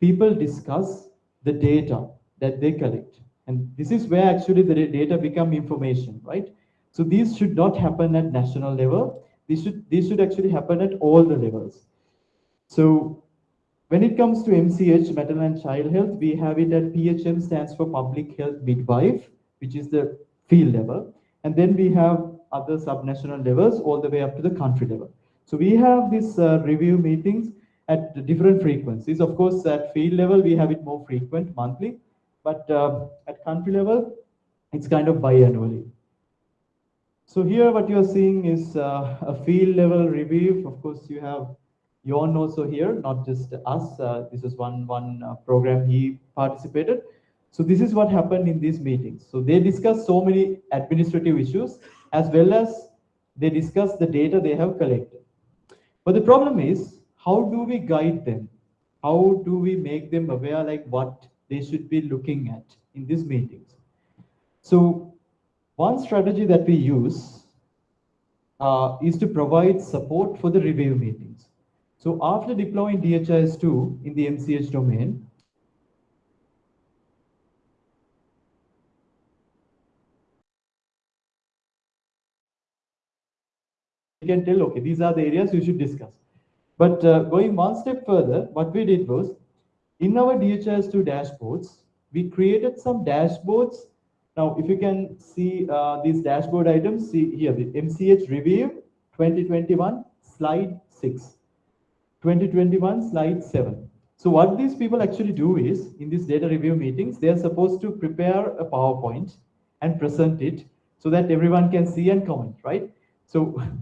people discuss the data that they collect. And this is where actually the data become information, right? So these should not happen at national level. These should, these should actually happen at all the levels. So when it comes to MCH, maternal and child health, we have it at PHM stands for public health midwife, which is the field level. And then we have other subnational levels all the way up to the country level. So we have these uh, review meetings at different frequencies. Of course, at field level, we have it more frequent monthly, but uh, at country level, it's kind of biannually. So here what you're seeing is uh, a field level review. Of course, you have Yon also here, not just us. Uh, this is one, one uh, program he participated. So this is what happened in these meetings. So they discuss so many administrative issues as well as they discuss the data they have collected. But the problem is, how do we guide them? How do we make them aware like what they should be looking at in these meetings? So one strategy that we use uh, is to provide support for the review meetings. So after deploying DHIS2 in the MCH domain, you can tell, okay, these are the areas you should discuss. But uh, going one step further, what we did was, in our DHIS2 dashboards, we created some dashboards. Now, if you can see uh, these dashboard items, see here, the MCH review 2021, slide 6. 2021, slide 7. So what these people actually do is, in these data review meetings, they are supposed to prepare a PowerPoint and present it so that everyone can see and comment, right? So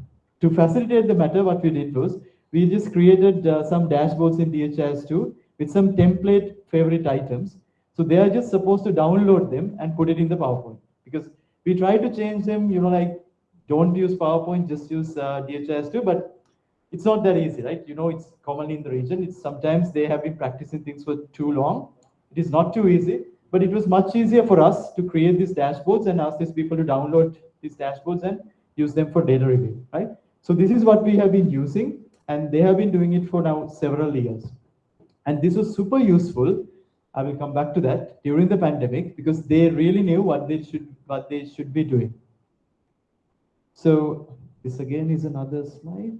To facilitate the matter, what we did was, we just created uh, some dashboards in DHIS2 with some template favorite items. So they are just supposed to download them and put it in the PowerPoint. Because we try to change them, you know, like don't use PowerPoint, just use uh, DHIS2, but it's not that easy, right? You know, it's commonly in the region. It's sometimes they have been practicing things for too long. It is not too easy, but it was much easier for us to create these dashboards and ask these people to download these dashboards and use them for data review, right? So this is what we have been using and they have been doing it for now several years. And this was super useful. I will come back to that during the pandemic because they really knew what they should what they should be doing. So this again is another slide.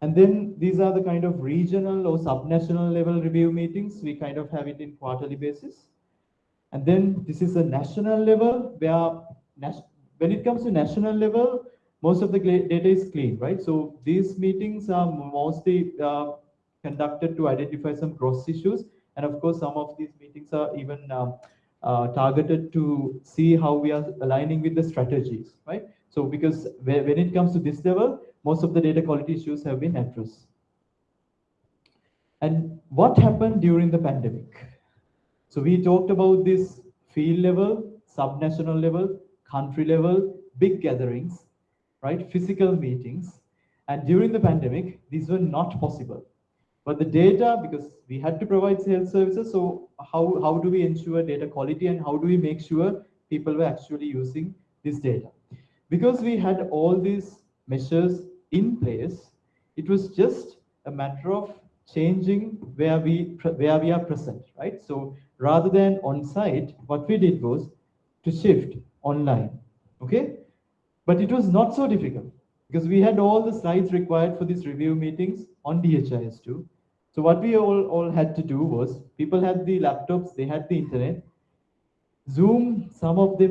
And then these are the kind of regional or subnational level review meetings. We kind of have it in quarterly basis. And then this is a national level where when it comes to national level, most of the data is clean, right? So these meetings are mostly uh, conducted to identify some cross issues. And of course, some of these meetings are even um, uh, targeted to see how we are aligning with the strategies, right? So because when it comes to this level, most of the data quality issues have been addressed. And what happened during the pandemic? So we talked about this field level, subnational level, country level, big gatherings right? Physical meetings. And during the pandemic, these were not possible. But the data, because we had to provide health services, so how, how do we ensure data quality and how do we make sure people were actually using this data? Because we had all these measures in place, It was just a matter of changing where we where we are present, right? So rather than on site, what we did was to shift online. Okay, but it was not so difficult because we had all the slides required for these review meetings on DHIS2. So what we all, all had to do was people had the laptops, they had the internet. Zoom, some of them,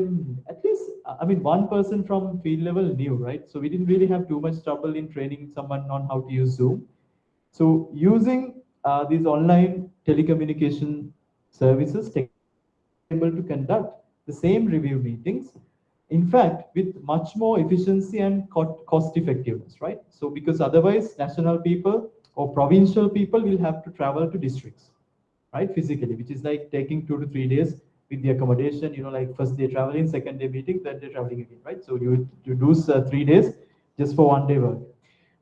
at least, I mean, one person from field level knew, right? So we didn't really have too much trouble in training someone on how to use Zoom. So using uh, these online telecommunication services, able to conduct the same review meetings in fact with much more efficiency and co- cost effectiveness right so because otherwise national people or provincial people will have to travel to districts right physically which is like taking two to three days with the accommodation you know like first day traveling second day meeting third day traveling again right? So you you lose uh, three days just for one day work.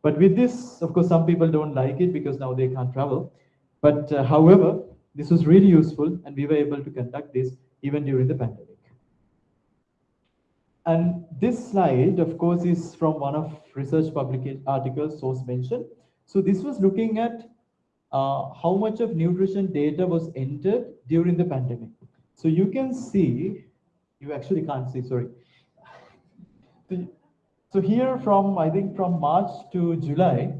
But with this of course some people don't like it because now they can't travel. But uh, however this was really useful and we were able to conduct this even during the pandemic. And this slide, of course, is from one of research publication articles source mentioned. So this was looking at uh, how much of nutrition data was entered during the pandemic. So you can see, you actually can't see, sorry. So here from, I think from March to July,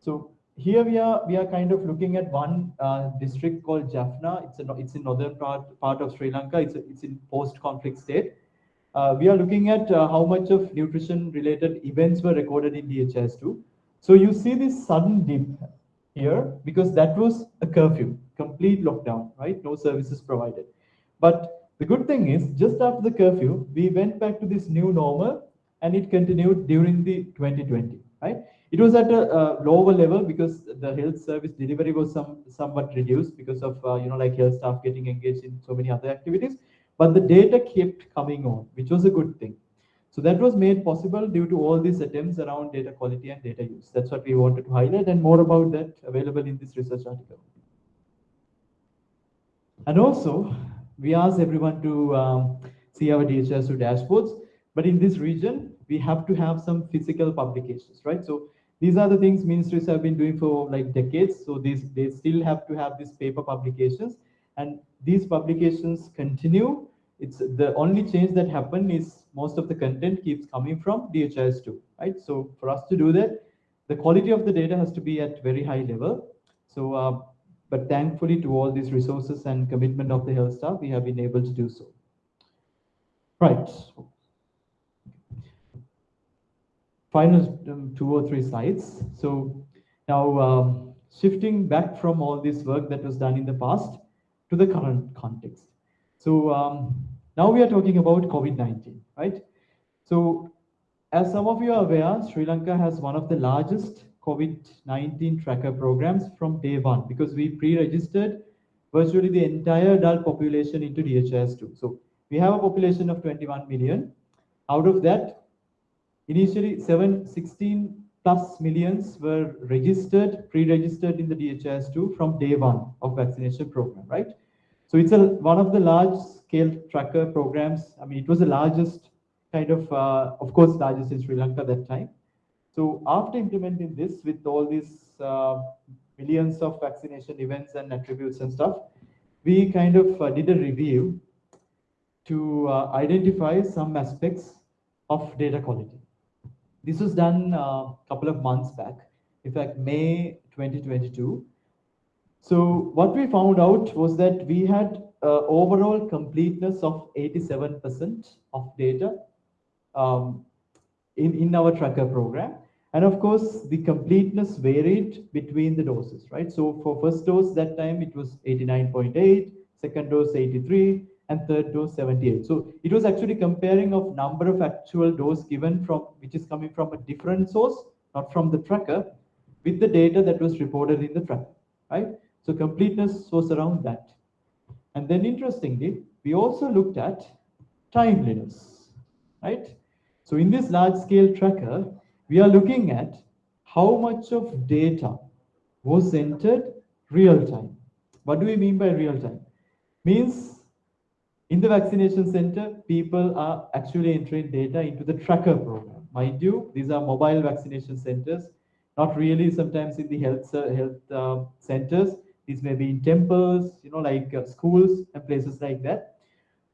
so here we are, we are kind of looking at one uh, district called Jaffna. It's, a, it's in northern part, part of Sri Lanka. It's, a, it's in post-conflict state. Uh, we are looking at uh, how much of nutrition related events were recorded in DHIS2. So you see this sudden dip here because that was a curfew, complete lockdown, right? No services provided. But the good thing is just after the curfew, we went back to this new normal and it continued during the 2020, right? It was at a, uh lower level because the health service delivery was some somewhat reduced because of uh, you know like health staff getting engaged in so many other activities but the data kept coming on, which was a good thing. So that was made possible due to all these attempts around data quality and data use. That's what we wanted to highlight and more about that available in this research article. And also, we asked everyone to um, see our DHIS2 dashboards, but in this region, we have to have some physical publications, right? So these are the things ministries have been doing for like decades. So these they still have to have these paper publications and these publications continue. It's the only change that happened is most of the content keeps coming from DHIS2, right? So for us to do that, the quality of the data has to be at very high level. So, uh, but thankfully to all these resources and commitment of the health staff, we have been able to do so. Right. Final um, two or three slides. So now um, shifting back from all this work that was done in the past, to the current context. So um, now we are talking about COVID-19, right? So as some of you are aware, Sri Lanka has one of the largest COVID-19 tracker programs from day one because we pre-registered virtually the entire adult population into DHIS2. So we have a population of 21 million. Out of that, initially 7, 16 plus millions were registered, pre-registered in the DHIS2 from day one of vaccination program, right? So it's a, one of the large scale tracker programs. I mean, it was the largest kind of, uh, of course, largest in Sri Lanka that time. So after implementing this with all these uh, millions of vaccination events and attributes and stuff, we kind of uh, did a review to uh, identify some aspects of data quality. This was done a couple of months back, in fact, May 2022. So what we found out was that we had uh, overall completeness of 87% of data um, in, in our tracker program. And of course, the completeness varied between the doses, right? So for first dose that time, it was 89.8, second dose 83, and third dose 78. So it was actually comparing of number of actual dose given from, which is coming from a different source, not from the tracker, with the data that was reported in the tracker, right? So completeness was around that. And then interestingly, we also looked at timeliness, right? So in this large scale tracker, we are looking at how much of data was entered real time. What do we mean by real time? Means in the vaccination center, people are actually entering data into the tracker program. Mind you, these are mobile vaccination centers. not really sometimes in the health health uh, centers. These may be in temples, you know, like uh, schools and places like that.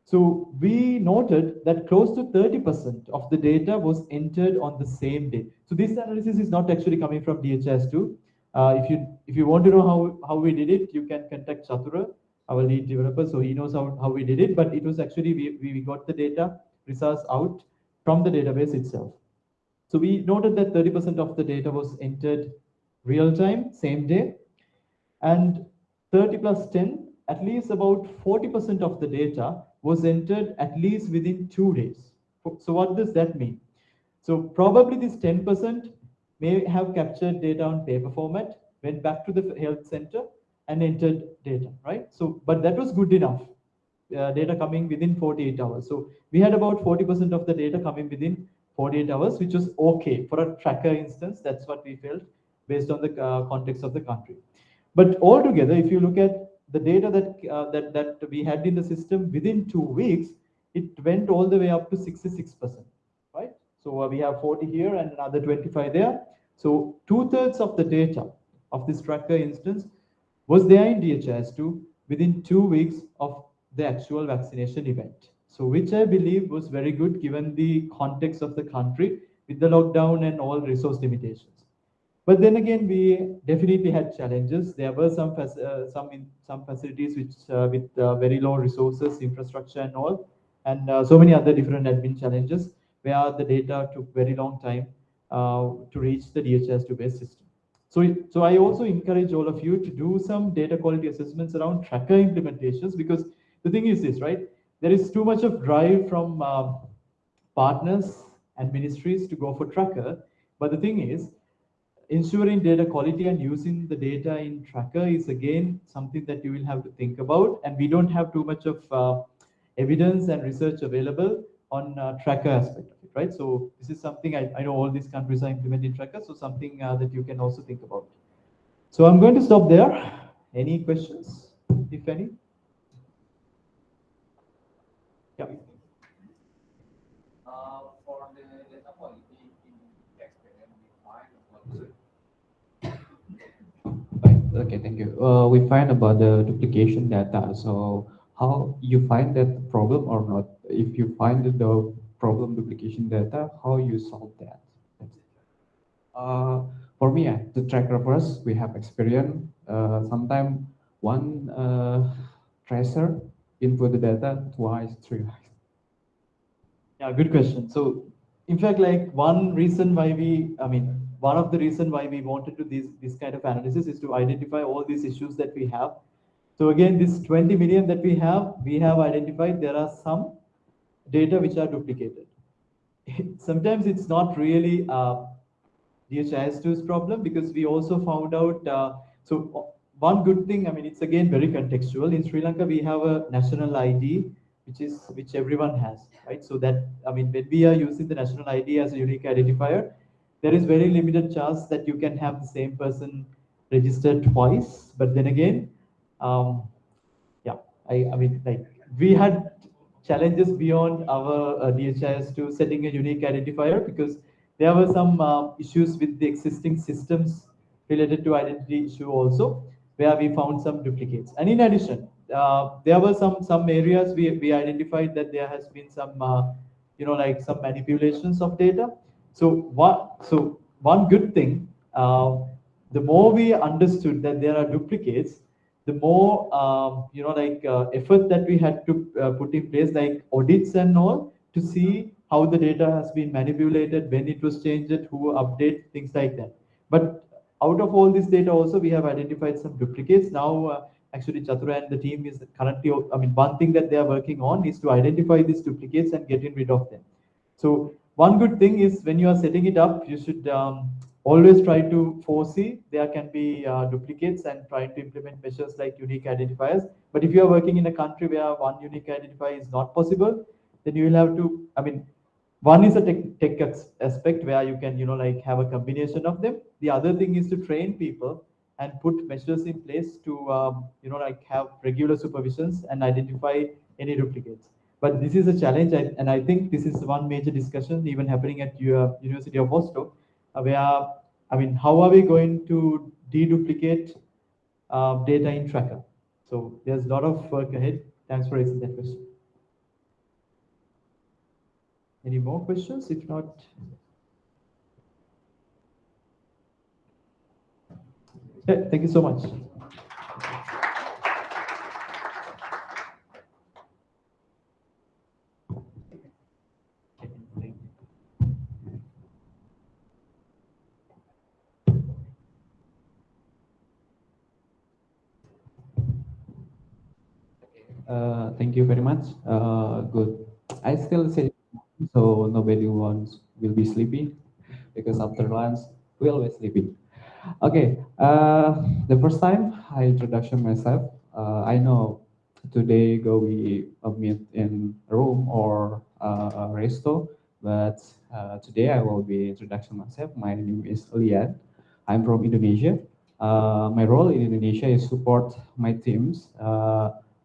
So we noted that close to 30% of the data was entered on the same day. So this analysis is not actually coming from DHIS2. Uh, if you if you want to know how, how we did it, you can contact Chatura, our lead developer. So he knows how, how we did it, but it was actually, we, we got the data results out from the database itself. So we noted that 30% of the data was entered real time, same day, and 30 plus 10, at least about 40% of the data was entered at least within two days. So what does that mean? So probably this 10% may have captured data on paper format, went back to the health center and entered data, right? So, but that was good enough. Uh, data coming within 48 hours. So we had about 40% of the data coming within 48 hours, which was okay for a tracker instance. That's what we felt based on the uh, context of the country. But altogether, if you look at the data that, uh, that, that we had in the system within two weeks, it went all the way up to 66%, right? So uh, we have 40 here and another 25 there. So two thirds of the data of this tracker instance was there in DHIS2 within two weeks of the actual vaccination event. So which I believe was very good given the context of the country with the lockdown and all resource limitations. But then again, we definitely had challenges. There were some uh, some in, some facilities which uh, with uh, very low resources, infrastructure, and all, and uh, so many other different admin challenges where the data took very long time uh, to reach the DHIS2 based system. So, so I also encourage all of you to do some data quality assessments around tracker implementations because the thing is this, right? There is too much of drive from uh, partners and ministries to go for tracker. But the thing is, ensuring data quality and using the data in tracker is again something that you will have to think about. And we don't have too much of uh, evidence and research available on uh, tracker aspect of it, right? So this is something I, I know all these countries are implementing tracker, so something uh, that you can also think about. So I'm going to stop there. Any questions, if any? Yeah. Uh, for the data quality in experience, we find Okay, thank you. Uh, we find about the duplication data. So how you find that problem or not? If you find the problem duplication data, how you solve that? Uh, for me, uh, the tracker first, we have experience. Uh, Sometimes one uh, tracer input the data twice, three times. Yeah, good question. So in fact, like one reason why we, I mean, one of the reason why we wanted to this this kind of analysis is to identify all these issues that we have. So again, this 20 million that we have, we have identified there are some data which are duplicated. Sometimes it's not really uh, DHIS2's problem because we also found out, uh, so one good thing, I mean, it's again very contextual. In Sri Lanka, we have a national ID, which is which everyone has, right? So that, I mean, when we are using the national ID as a unique identifier, there is very limited chance that you can have the same person registered twice. But then again, um, yeah, I, I mean, like we had challenges beyond our uh, DHIS2 setting a unique identifier because there were some uh, issues with the existing systems related to identity issue also where we found some duplicates. And in addition, uh, there were some some areas we, we identified that there has been some, uh, you know, like some manipulations of data. So what? So one good thing, uh, the more we understood that there are duplicates, the more um, you know, like uh, effort that we had to uh, put in place, like audits and all, to see how the data has been manipulated, when it was changed, who update things like that. But out of all this data also we have identified some duplicates now uh, actually Chathura and the team is currently i mean one thing that they are working on is to identify these duplicates and getting rid of them so one good thing is when you are setting it up you should um, always try to foresee. There can be uh, duplicates and try to implement measures like unique identifiers. But if you are working in a country where one unique identifier is not possible then you will have to i mean one is a tech, tech aspect where you can you know like have a combination of them. The other thing is to train people and put measures in place to um, you know like have regular supervisions and identify any duplicates but this is a challenge and i think this is one major discussion even happening at your university of oslo uh, where I mean, how are we going to deduplicate uh, data in Tracker? So there's a lot of work ahead. Thanks for raising that question. Any more questions? If not, thank you so much. Uh, thank you very much. Uh, good. I still say so nobody wants will be sleepy because after lunch we always sleepy. Okay. Uh, the first time I introduction myself. Uh, I know today go we meet in room or uh, a resto, but today I will be introduction myself. My name is Lian. I'm from Indonesia. My role in Indonesia is support my teams.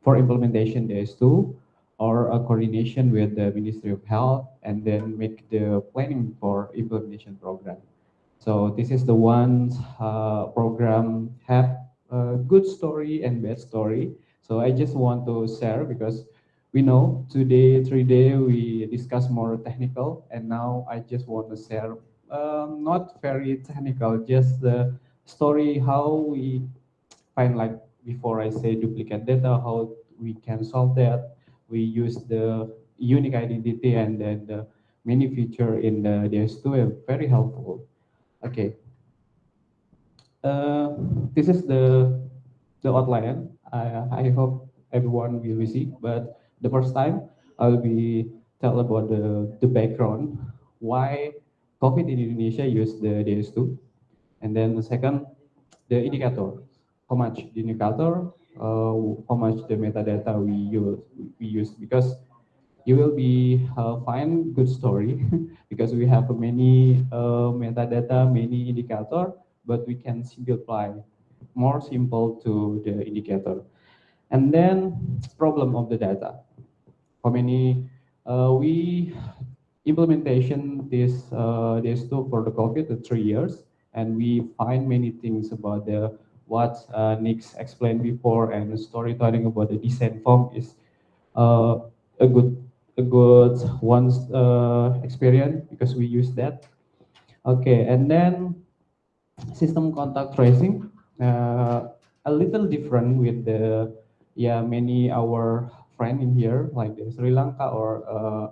For implementation DHIS2 or a coordination with the Ministry of Health and then make the planning for implementation program. So this is the one uh, program have a good story and bad story. So I just want to share because we know today, three day, we discuss more technical and now I just want to share um, not very technical, just the story how we find like before I say duplicate data, how we can solve that. We use the unique identity and then the many feature in the DHIS2 are very helpful. Okay. Uh, this is the the outline. I, I hope everyone will see, but the first time I'll be tell about the, the background, why COVID in Indonesia use the DHIS2. And then the second, the indicator, how much the indicator, uh, how much the metadata we use, we use because you will be uh, find good story because we have many uh, metadata, many indicator, but we can simplify more simple to the indicator. And then problem of the data. How many uh, we implementation this uh, this tool for the COVID the three years, and we find many things about the what uh, Nick explained before and storytelling about the descent form is uh, a good a good one uh, experience because we use that. Okay, and then system contact tracing uh, a little different with the yeah many our friend in here like the Sri Lanka or uh,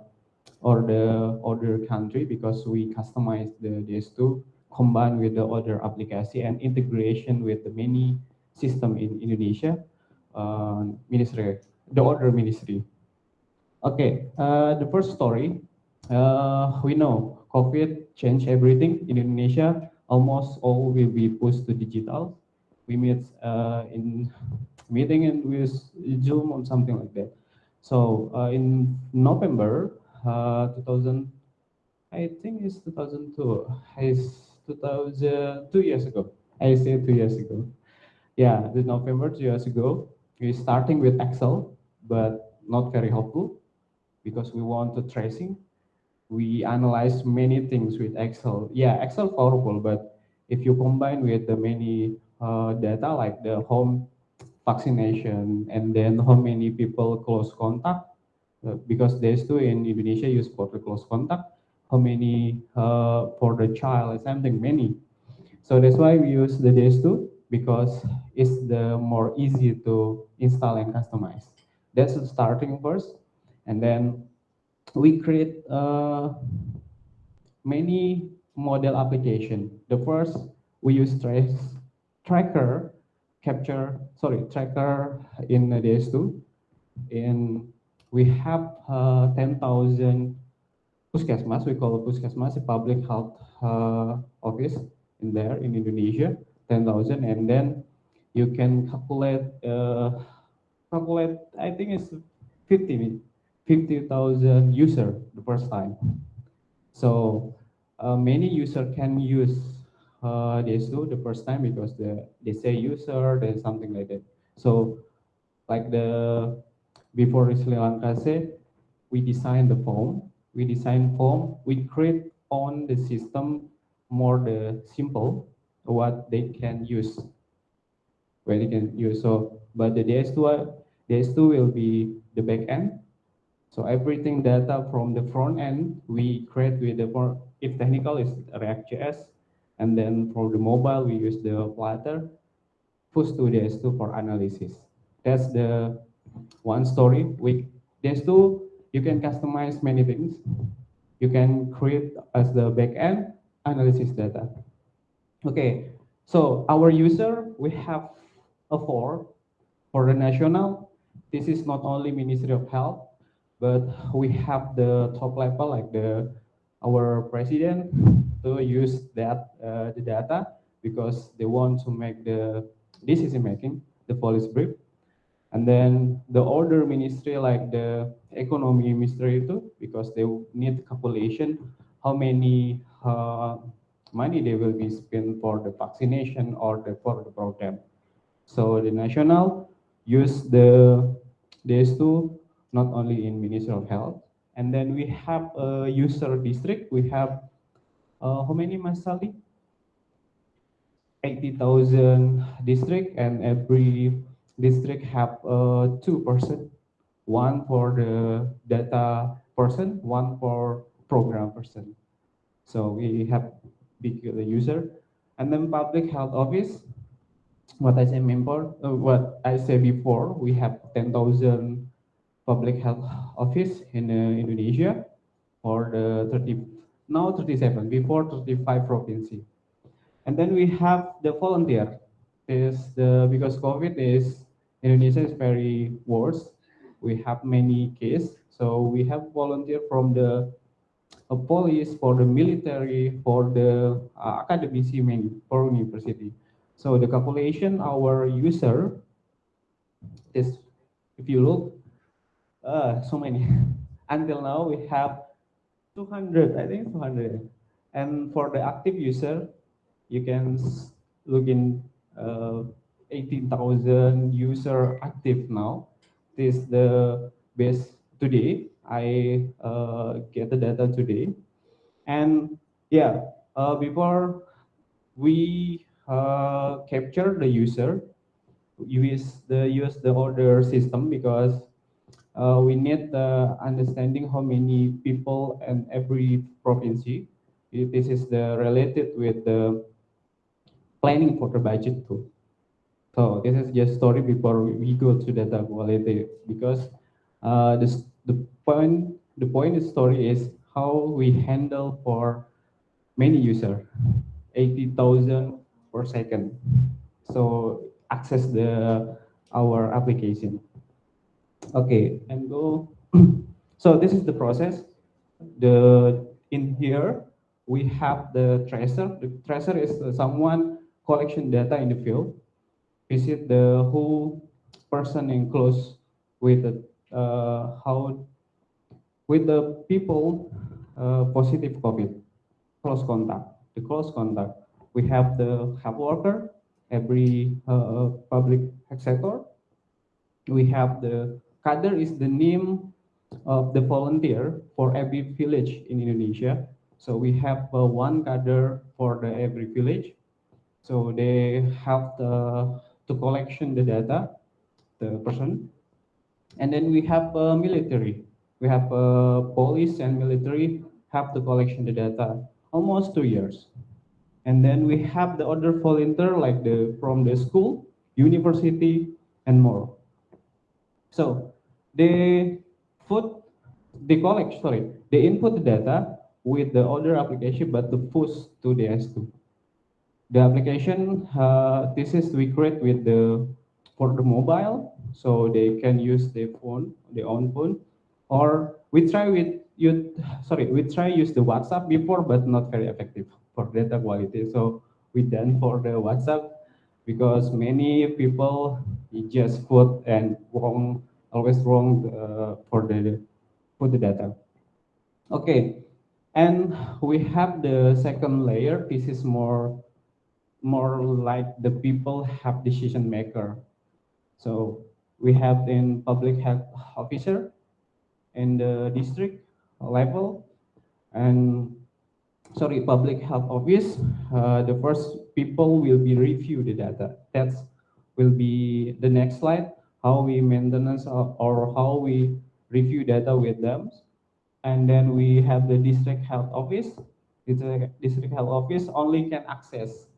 or the other country because we customize the DHIS2 combined with the other application and integration with the many system in Indonesia, uh, ministry, the other ministry. Okay, uh, the first story, uh, we know COVID changed everything in Indonesia. Almost all will be pushed to digital. We meet uh, in meeting and with Zoom or something like that. So uh, in November uh, 2000, I think it's 2002, is 2000, two years ago. I say two years ago. Yeah, the November two years ago. We're starting with Excel, but not very helpful because we want the tracing. We analyze many things with Excel. Yeah, Excel powerful, but if you combine with the many uh, data like the home vaccination and then how many people close contact, uh, because there's two in Indonesia use for the close contact, how many uh, for the child, something many. So that's why we use the DHIS2 because it's the more easy to install and customize. That's the starting first. And then we create uh, many model application. The first, we use trace, tracker, capture, sorry, tracker in the DHIS2. And we have uh, 10,000 puskesmas, we call puskesmas, a public health uh, office in there in Indonesia, 10,000, and then you can calculate, uh, calculate, I think it's 50, 50,000 user the first time. So uh, many user can use uh, this tool the first time because the, they say user, then something like that. So like the, before Sri Lanka say, we design the form we design form, we create on the system more the simple what they can use where they can use. So but the DHIS2 uh, DHIS2 will be the back end. So everything data from the front end we create with the for if technical is react.js and then for the mobile we use the flutter push to DHIS2 for analysis. That's the one story. We, DHIS2 you can customize many things you can create as the backend analysis data. Okay, so our user, we have a four for the national. This is not only Ministry of Health, but we have the top level like the our president to use that uh, the data because they want to make the decision making, the policy brief. And then the order ministry like the economy ministry too, because they need calculation how many uh, money they will be spent for the vaccination or the, for the program. So the national use the DHIS2 not only in Ministry of Health, and then we have a user district. We have uh, how many Masali? 80,000 district and every district have uh, two person, one for the data person, one for program person. So we have big user, and then public health office. What I say before, uh, what I said before, we have 10,000 public health office in uh, Indonesia for the 30, now 37, before 35 province. And then we have the volunteer is the because COVID is Indonesia is very worse. We have many cases, so we have volunteer from the uh, police, for the military, for the uh, academic for university. So the calculation our user is, if you look, uh, so many. Until now we have 200, I think 200. And for the active user, you can look in uh, 18,000 user active now. This is the base today. I uh, get the data today. And yeah, uh, before we uh, capture the user, use the use the order system because uh, we need the understanding how many people in every province. This is the related with the planning for the budget too. So this is just story before we go to data quality because uh, this, the point the point of story is how we handle for many user, 80,000 per second. So access the our application. Okay, and go. so this is the process. The in here we have the tracer. The tracer is someone collection data in the field, visit the whole person in close with the, uh, how with the people uh, positive COVID, close contact, the close contact. We have the health worker, every uh, public sector. We have the kader is the name of the volunteer for every village in Indonesia. So we have uh, one kader for the every village. So they have the, to collection the data, the person. And then we have uh, military. We have uh, police and military have the collection the data almost two years. And then we have the other volunteer like the from the school, university, and more. So they put, they collect, sorry, they input the data with the other application, but the push to the S2 the application uh, this is we create with the for the mobile so they can use their phone their own phone or we try with you sorry we try use the whatsapp before but not very effective for data quality. So we done for the whatsapp because many people just put and wrong always wrong uh, for the for the data. Okay and we have the second layer. This is more more like the people have decision maker. So we have in public health officer in the district level and sorry, public health office, uh, the first people will be review the data. That's will be the next slide, how we maintenance of, or how we review data with them. And then we have the district health office. District district health office only can access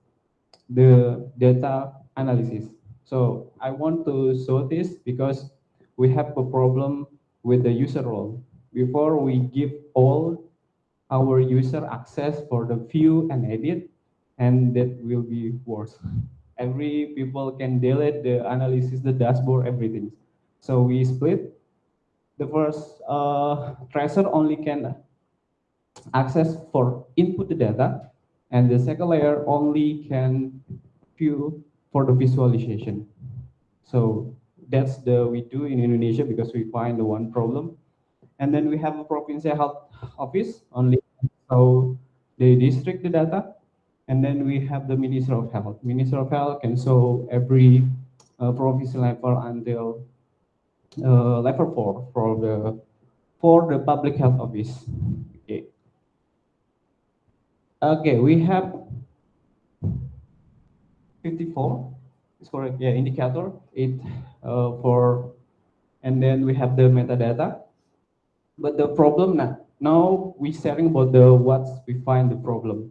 the data analysis. So I want to show this because we have a problem with the user role. Before we give all our user access for the view and edit, and that will be worse. Every people can delete the analysis, the dashboard, everything. So we split. The first uh, tracer only can access for input the data, and the second layer only can view for the visualization. So that's the we do in Indonesia because we find the one problem. And then we have a provincial health office only so they district the data. And then we have the Minister of Health. Minister of Health can show every uh, province level until uh, level four for the for the public health office. Okay. We have 54 is correct. Yeah, indicator it uh, for, and then we have the metadata. But the problem now, now we sharing about the what we find the problem.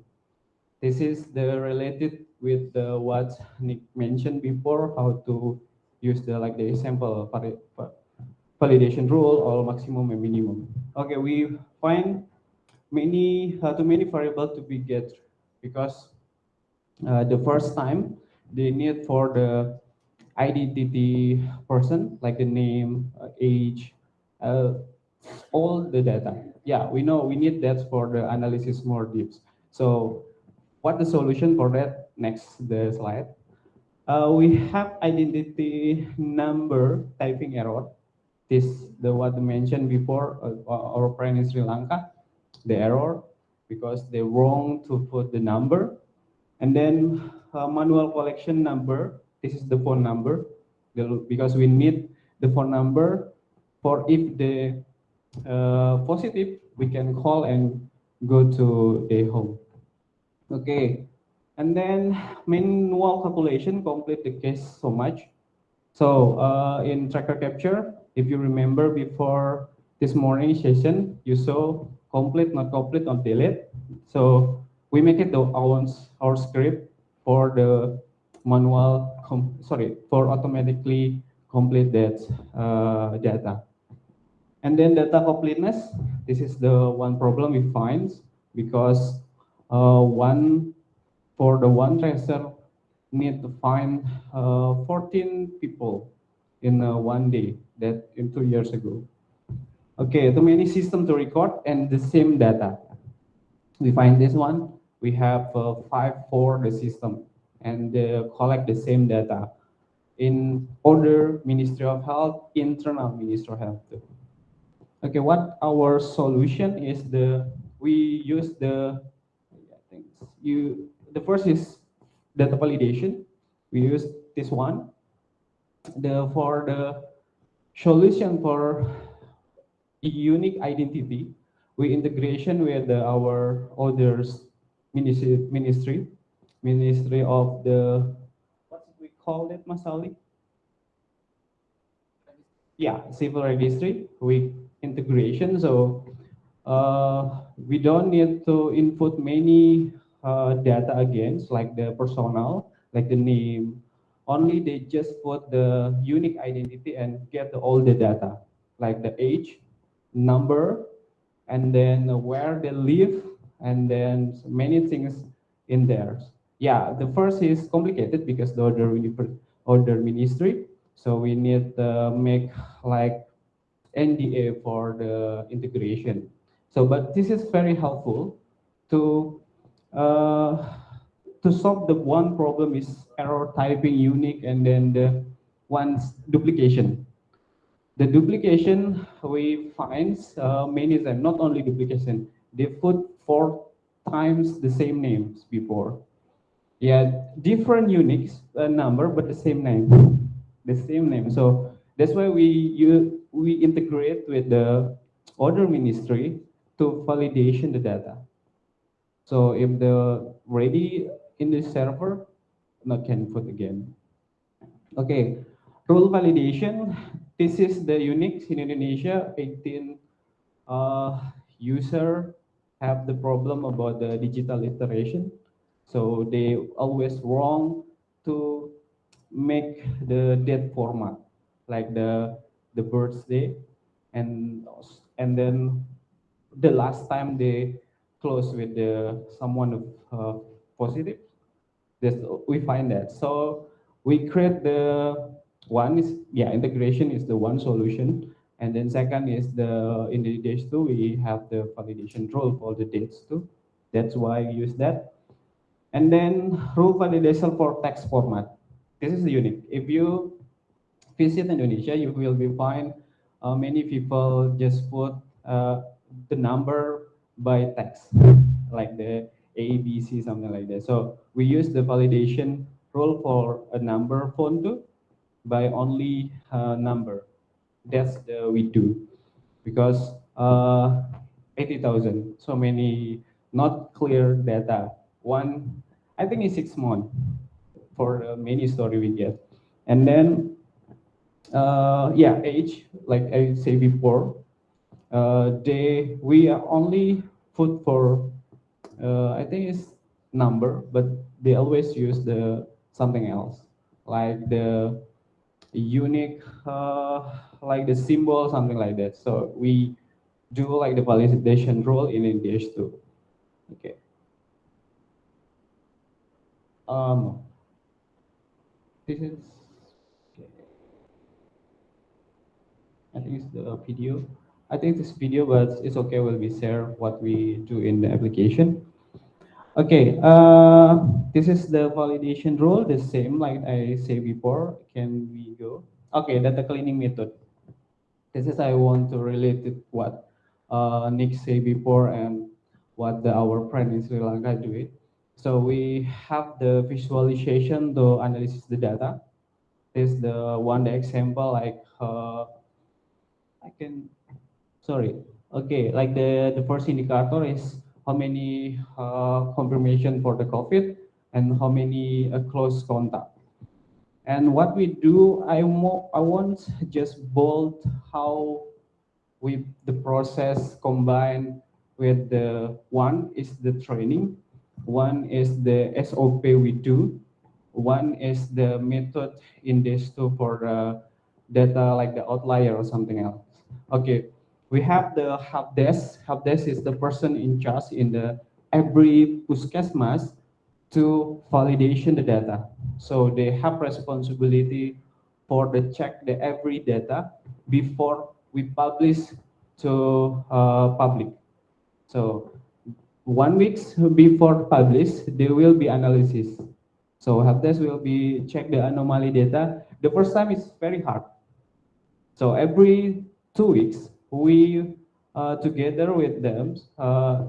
This is the related with the what Nick mentioned before, how to use the like the example validation rule or maximum and minimum. Okay, we find many uh, too many variable to be get because uh, the first time they need for the identity person like the name, uh, age, uh, all the data. Yeah, we know we need that for the analysis more deep. So what the solution for that? Next, the slide. Uh, we have identity number typing error. This the what mentioned before uh, our friend in Sri Lanka, the error because they wrong to put the number, and then uh, manual collection number. This is the phone number because we need the phone number for if the uh, positive, we can call and go to a home. Okay, and then manual calculation complete the case so much. So uh, in tracker capture, if you remember before this morning session, you saw complete, not complete, not delete. So we make it the our, our script for the manual, sorry, for automatically complete that uh, data. And then data completeness, this is the one problem we find because uh, one for the one tracer need to find uh, 14 people in uh, one day that in two years ago. Okay, too many systems to record and the same data. We find this one, we have uh, five for the system and collect the same data in order Ministry of Health, internal Ministry of Health too. Okay, what our solution is the we use the I think you the first is data validation. We use this one. The for the solution for unique identity, we integration with the, our others ministry, ministry, of the what did we call it, Masali? Yeah, civil registry. We integration. So uh, we don't need to input many uh, data again, like the personal, like the name. Only they just put the unique identity and get all the data, like the age, number, and then where they live, and then many things in there. Yeah, the first is complicated because the order, order ministry. So we need to make like NDA for the integration. So, but this is very helpful to uh, to solve the one problem is error typing unique and then the one's duplication. The duplication we find uh, many them, not only duplication, they put four times the same names before. Yeah, different unique uh, number, but the same name, the same name. So that's why we you we integrate with the order ministry to validation the data. So if the ready in the server, not can put again. Okay, rule validation. This is the unique in Indonesia. 18 uh, user have the problem about the digital iteration. So they always wrong to make the date format, like the the birthday, and and then the last time they close with the someone of uh, positive, this we find that. So we create the one is yeah integration is the one solution, and then second is the in the DHIS2 we have the validation rule for the dates too. That's why we use that. And then rule validation for text format. This is unique. If you visit Indonesia, you will be find uh, many people just put uh, the number by text, like the A, B, C, something like that. So we use the validation rule for a number phone too by only uh, number. That's the we do because uh, 80,000, so many not clear data. One, I think it's six months for uh, many story we get. And then, uh, yeah, age, like I say before, uh, they we are only put for uh, I think it's number, but they always use the something else like the unique uh, like the symbol something like that. So we do like the validation rule in English too. Okay. Um, this is okay. I think it's the video. I think this video, but it's okay. Will we share what we do in the application? Okay, uh, this is the validation rule, the same like I say before. Can we go? Okay, data cleaning method. This is I want to relate it what uh, Nick say before and what the, our friend in Sri Lanka do it. So we have the visualization to analyze the data. This is the one the example like uh, I can sorry. Okay, like the, the first indicator is how many uh, confirmation for the COVID and how many uh, close contact. And what we do, I, I want just bold how we the process combined with the one is the training, one is the SOP we do, one is the method in DHIS2 for the data like the outlier or something else. Okay, we have the help desk. Help desk is the person in charge in the every puskesmas to validation the data. So they have responsibility for the check the every data before we publish to uh, public. So one week before publish, there will be analysis. So help desk will be check the anomaly data. The first time is very hard. So every two weeks, we uh, together with them uh,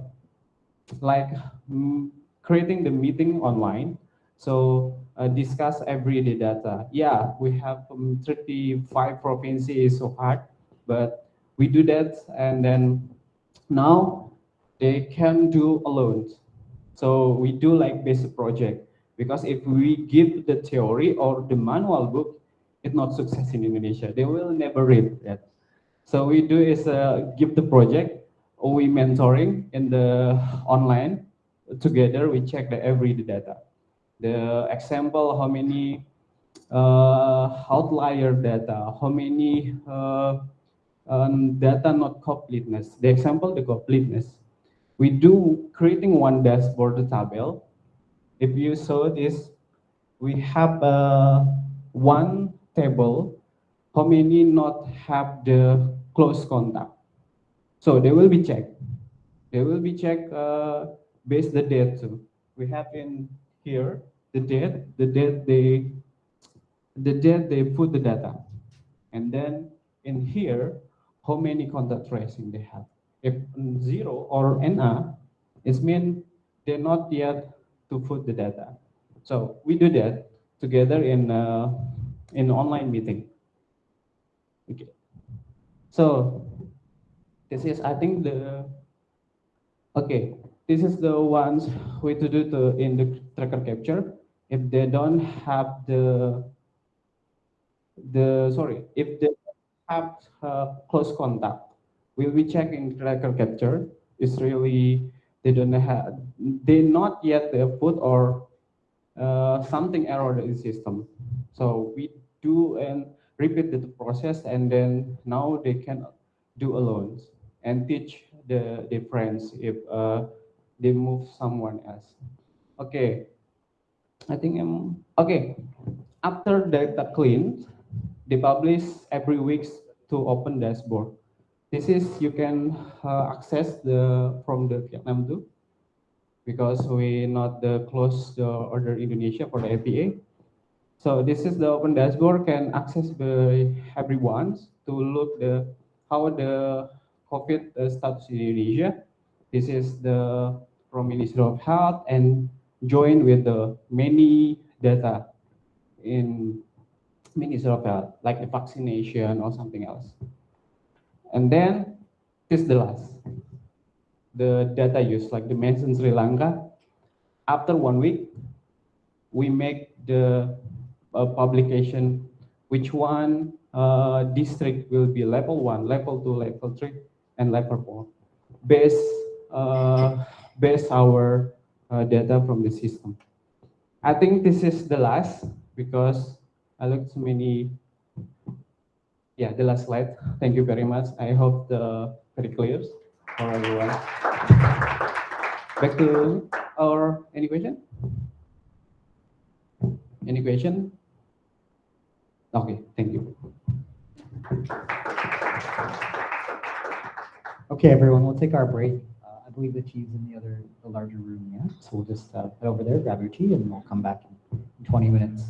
like mm, creating the meeting online. So uh, discuss everyday data. Yeah we have um, 35 provinces so hard but we do that and then now they can do alone. So we do like basic project because if we give the theory or the manual book it's not success in indonesia. They will never read that so we do is uh, give the project, we mentoring in the online. Together we check the every data. The example, how many uh, outlier data, how many uh, um, data not completeness. The example, the completeness. We do creating one dashboard table. If you saw this, we have uh, one table how many not have the close contact. So they will be checked. They will be checked uh, based the date too. We have in here the date, the date they, the date they put the data, and then in here how many contact tracing they have. If zero or NA, it means they're not yet to put the data. So we do that together in uh, in online meeting. Okay. So this is, I think the, okay. this is the ones we to do to in the tracker capture. If they don't have the the sorry, if they have uh, close contact, we'll be checking tracker capture. It's really they don't have they not yet the put or uh, something error in the system. So we do and repeat the process, and then now they can do alone and teach the the friends if uh, they move someone else. Okay, I think I'm okay. After data cleaned, they publish every week to open dashboard. This is you can uh, access the from the Vietnam too, because we not the close the order Indonesia for the APA. So this is the open dashboard can access by everyone to look the how the COVID uh, status in Indonesia. This is the from Ministry of Health and join with the many data in Ministry of Health, like the vaccination or something else. And then this is the last. The data used, like the mentioned Sri Lanka. After one week, we make the publication, which one uh, district will be level one, level two, level three, and level four, based uh, based our uh, data from the system. I think this is the last because I looked so many. Yeah, the last slide. Thank you very much. I hope the very clear for everyone. Back to our any question? Any question? Okay, thank you. Okay, everyone, we'll take our break. Uh, I believe the tea's in the other, the larger room, yeah? So we'll just uh, head over there, grab your tea, and we'll come back in 20 minutes.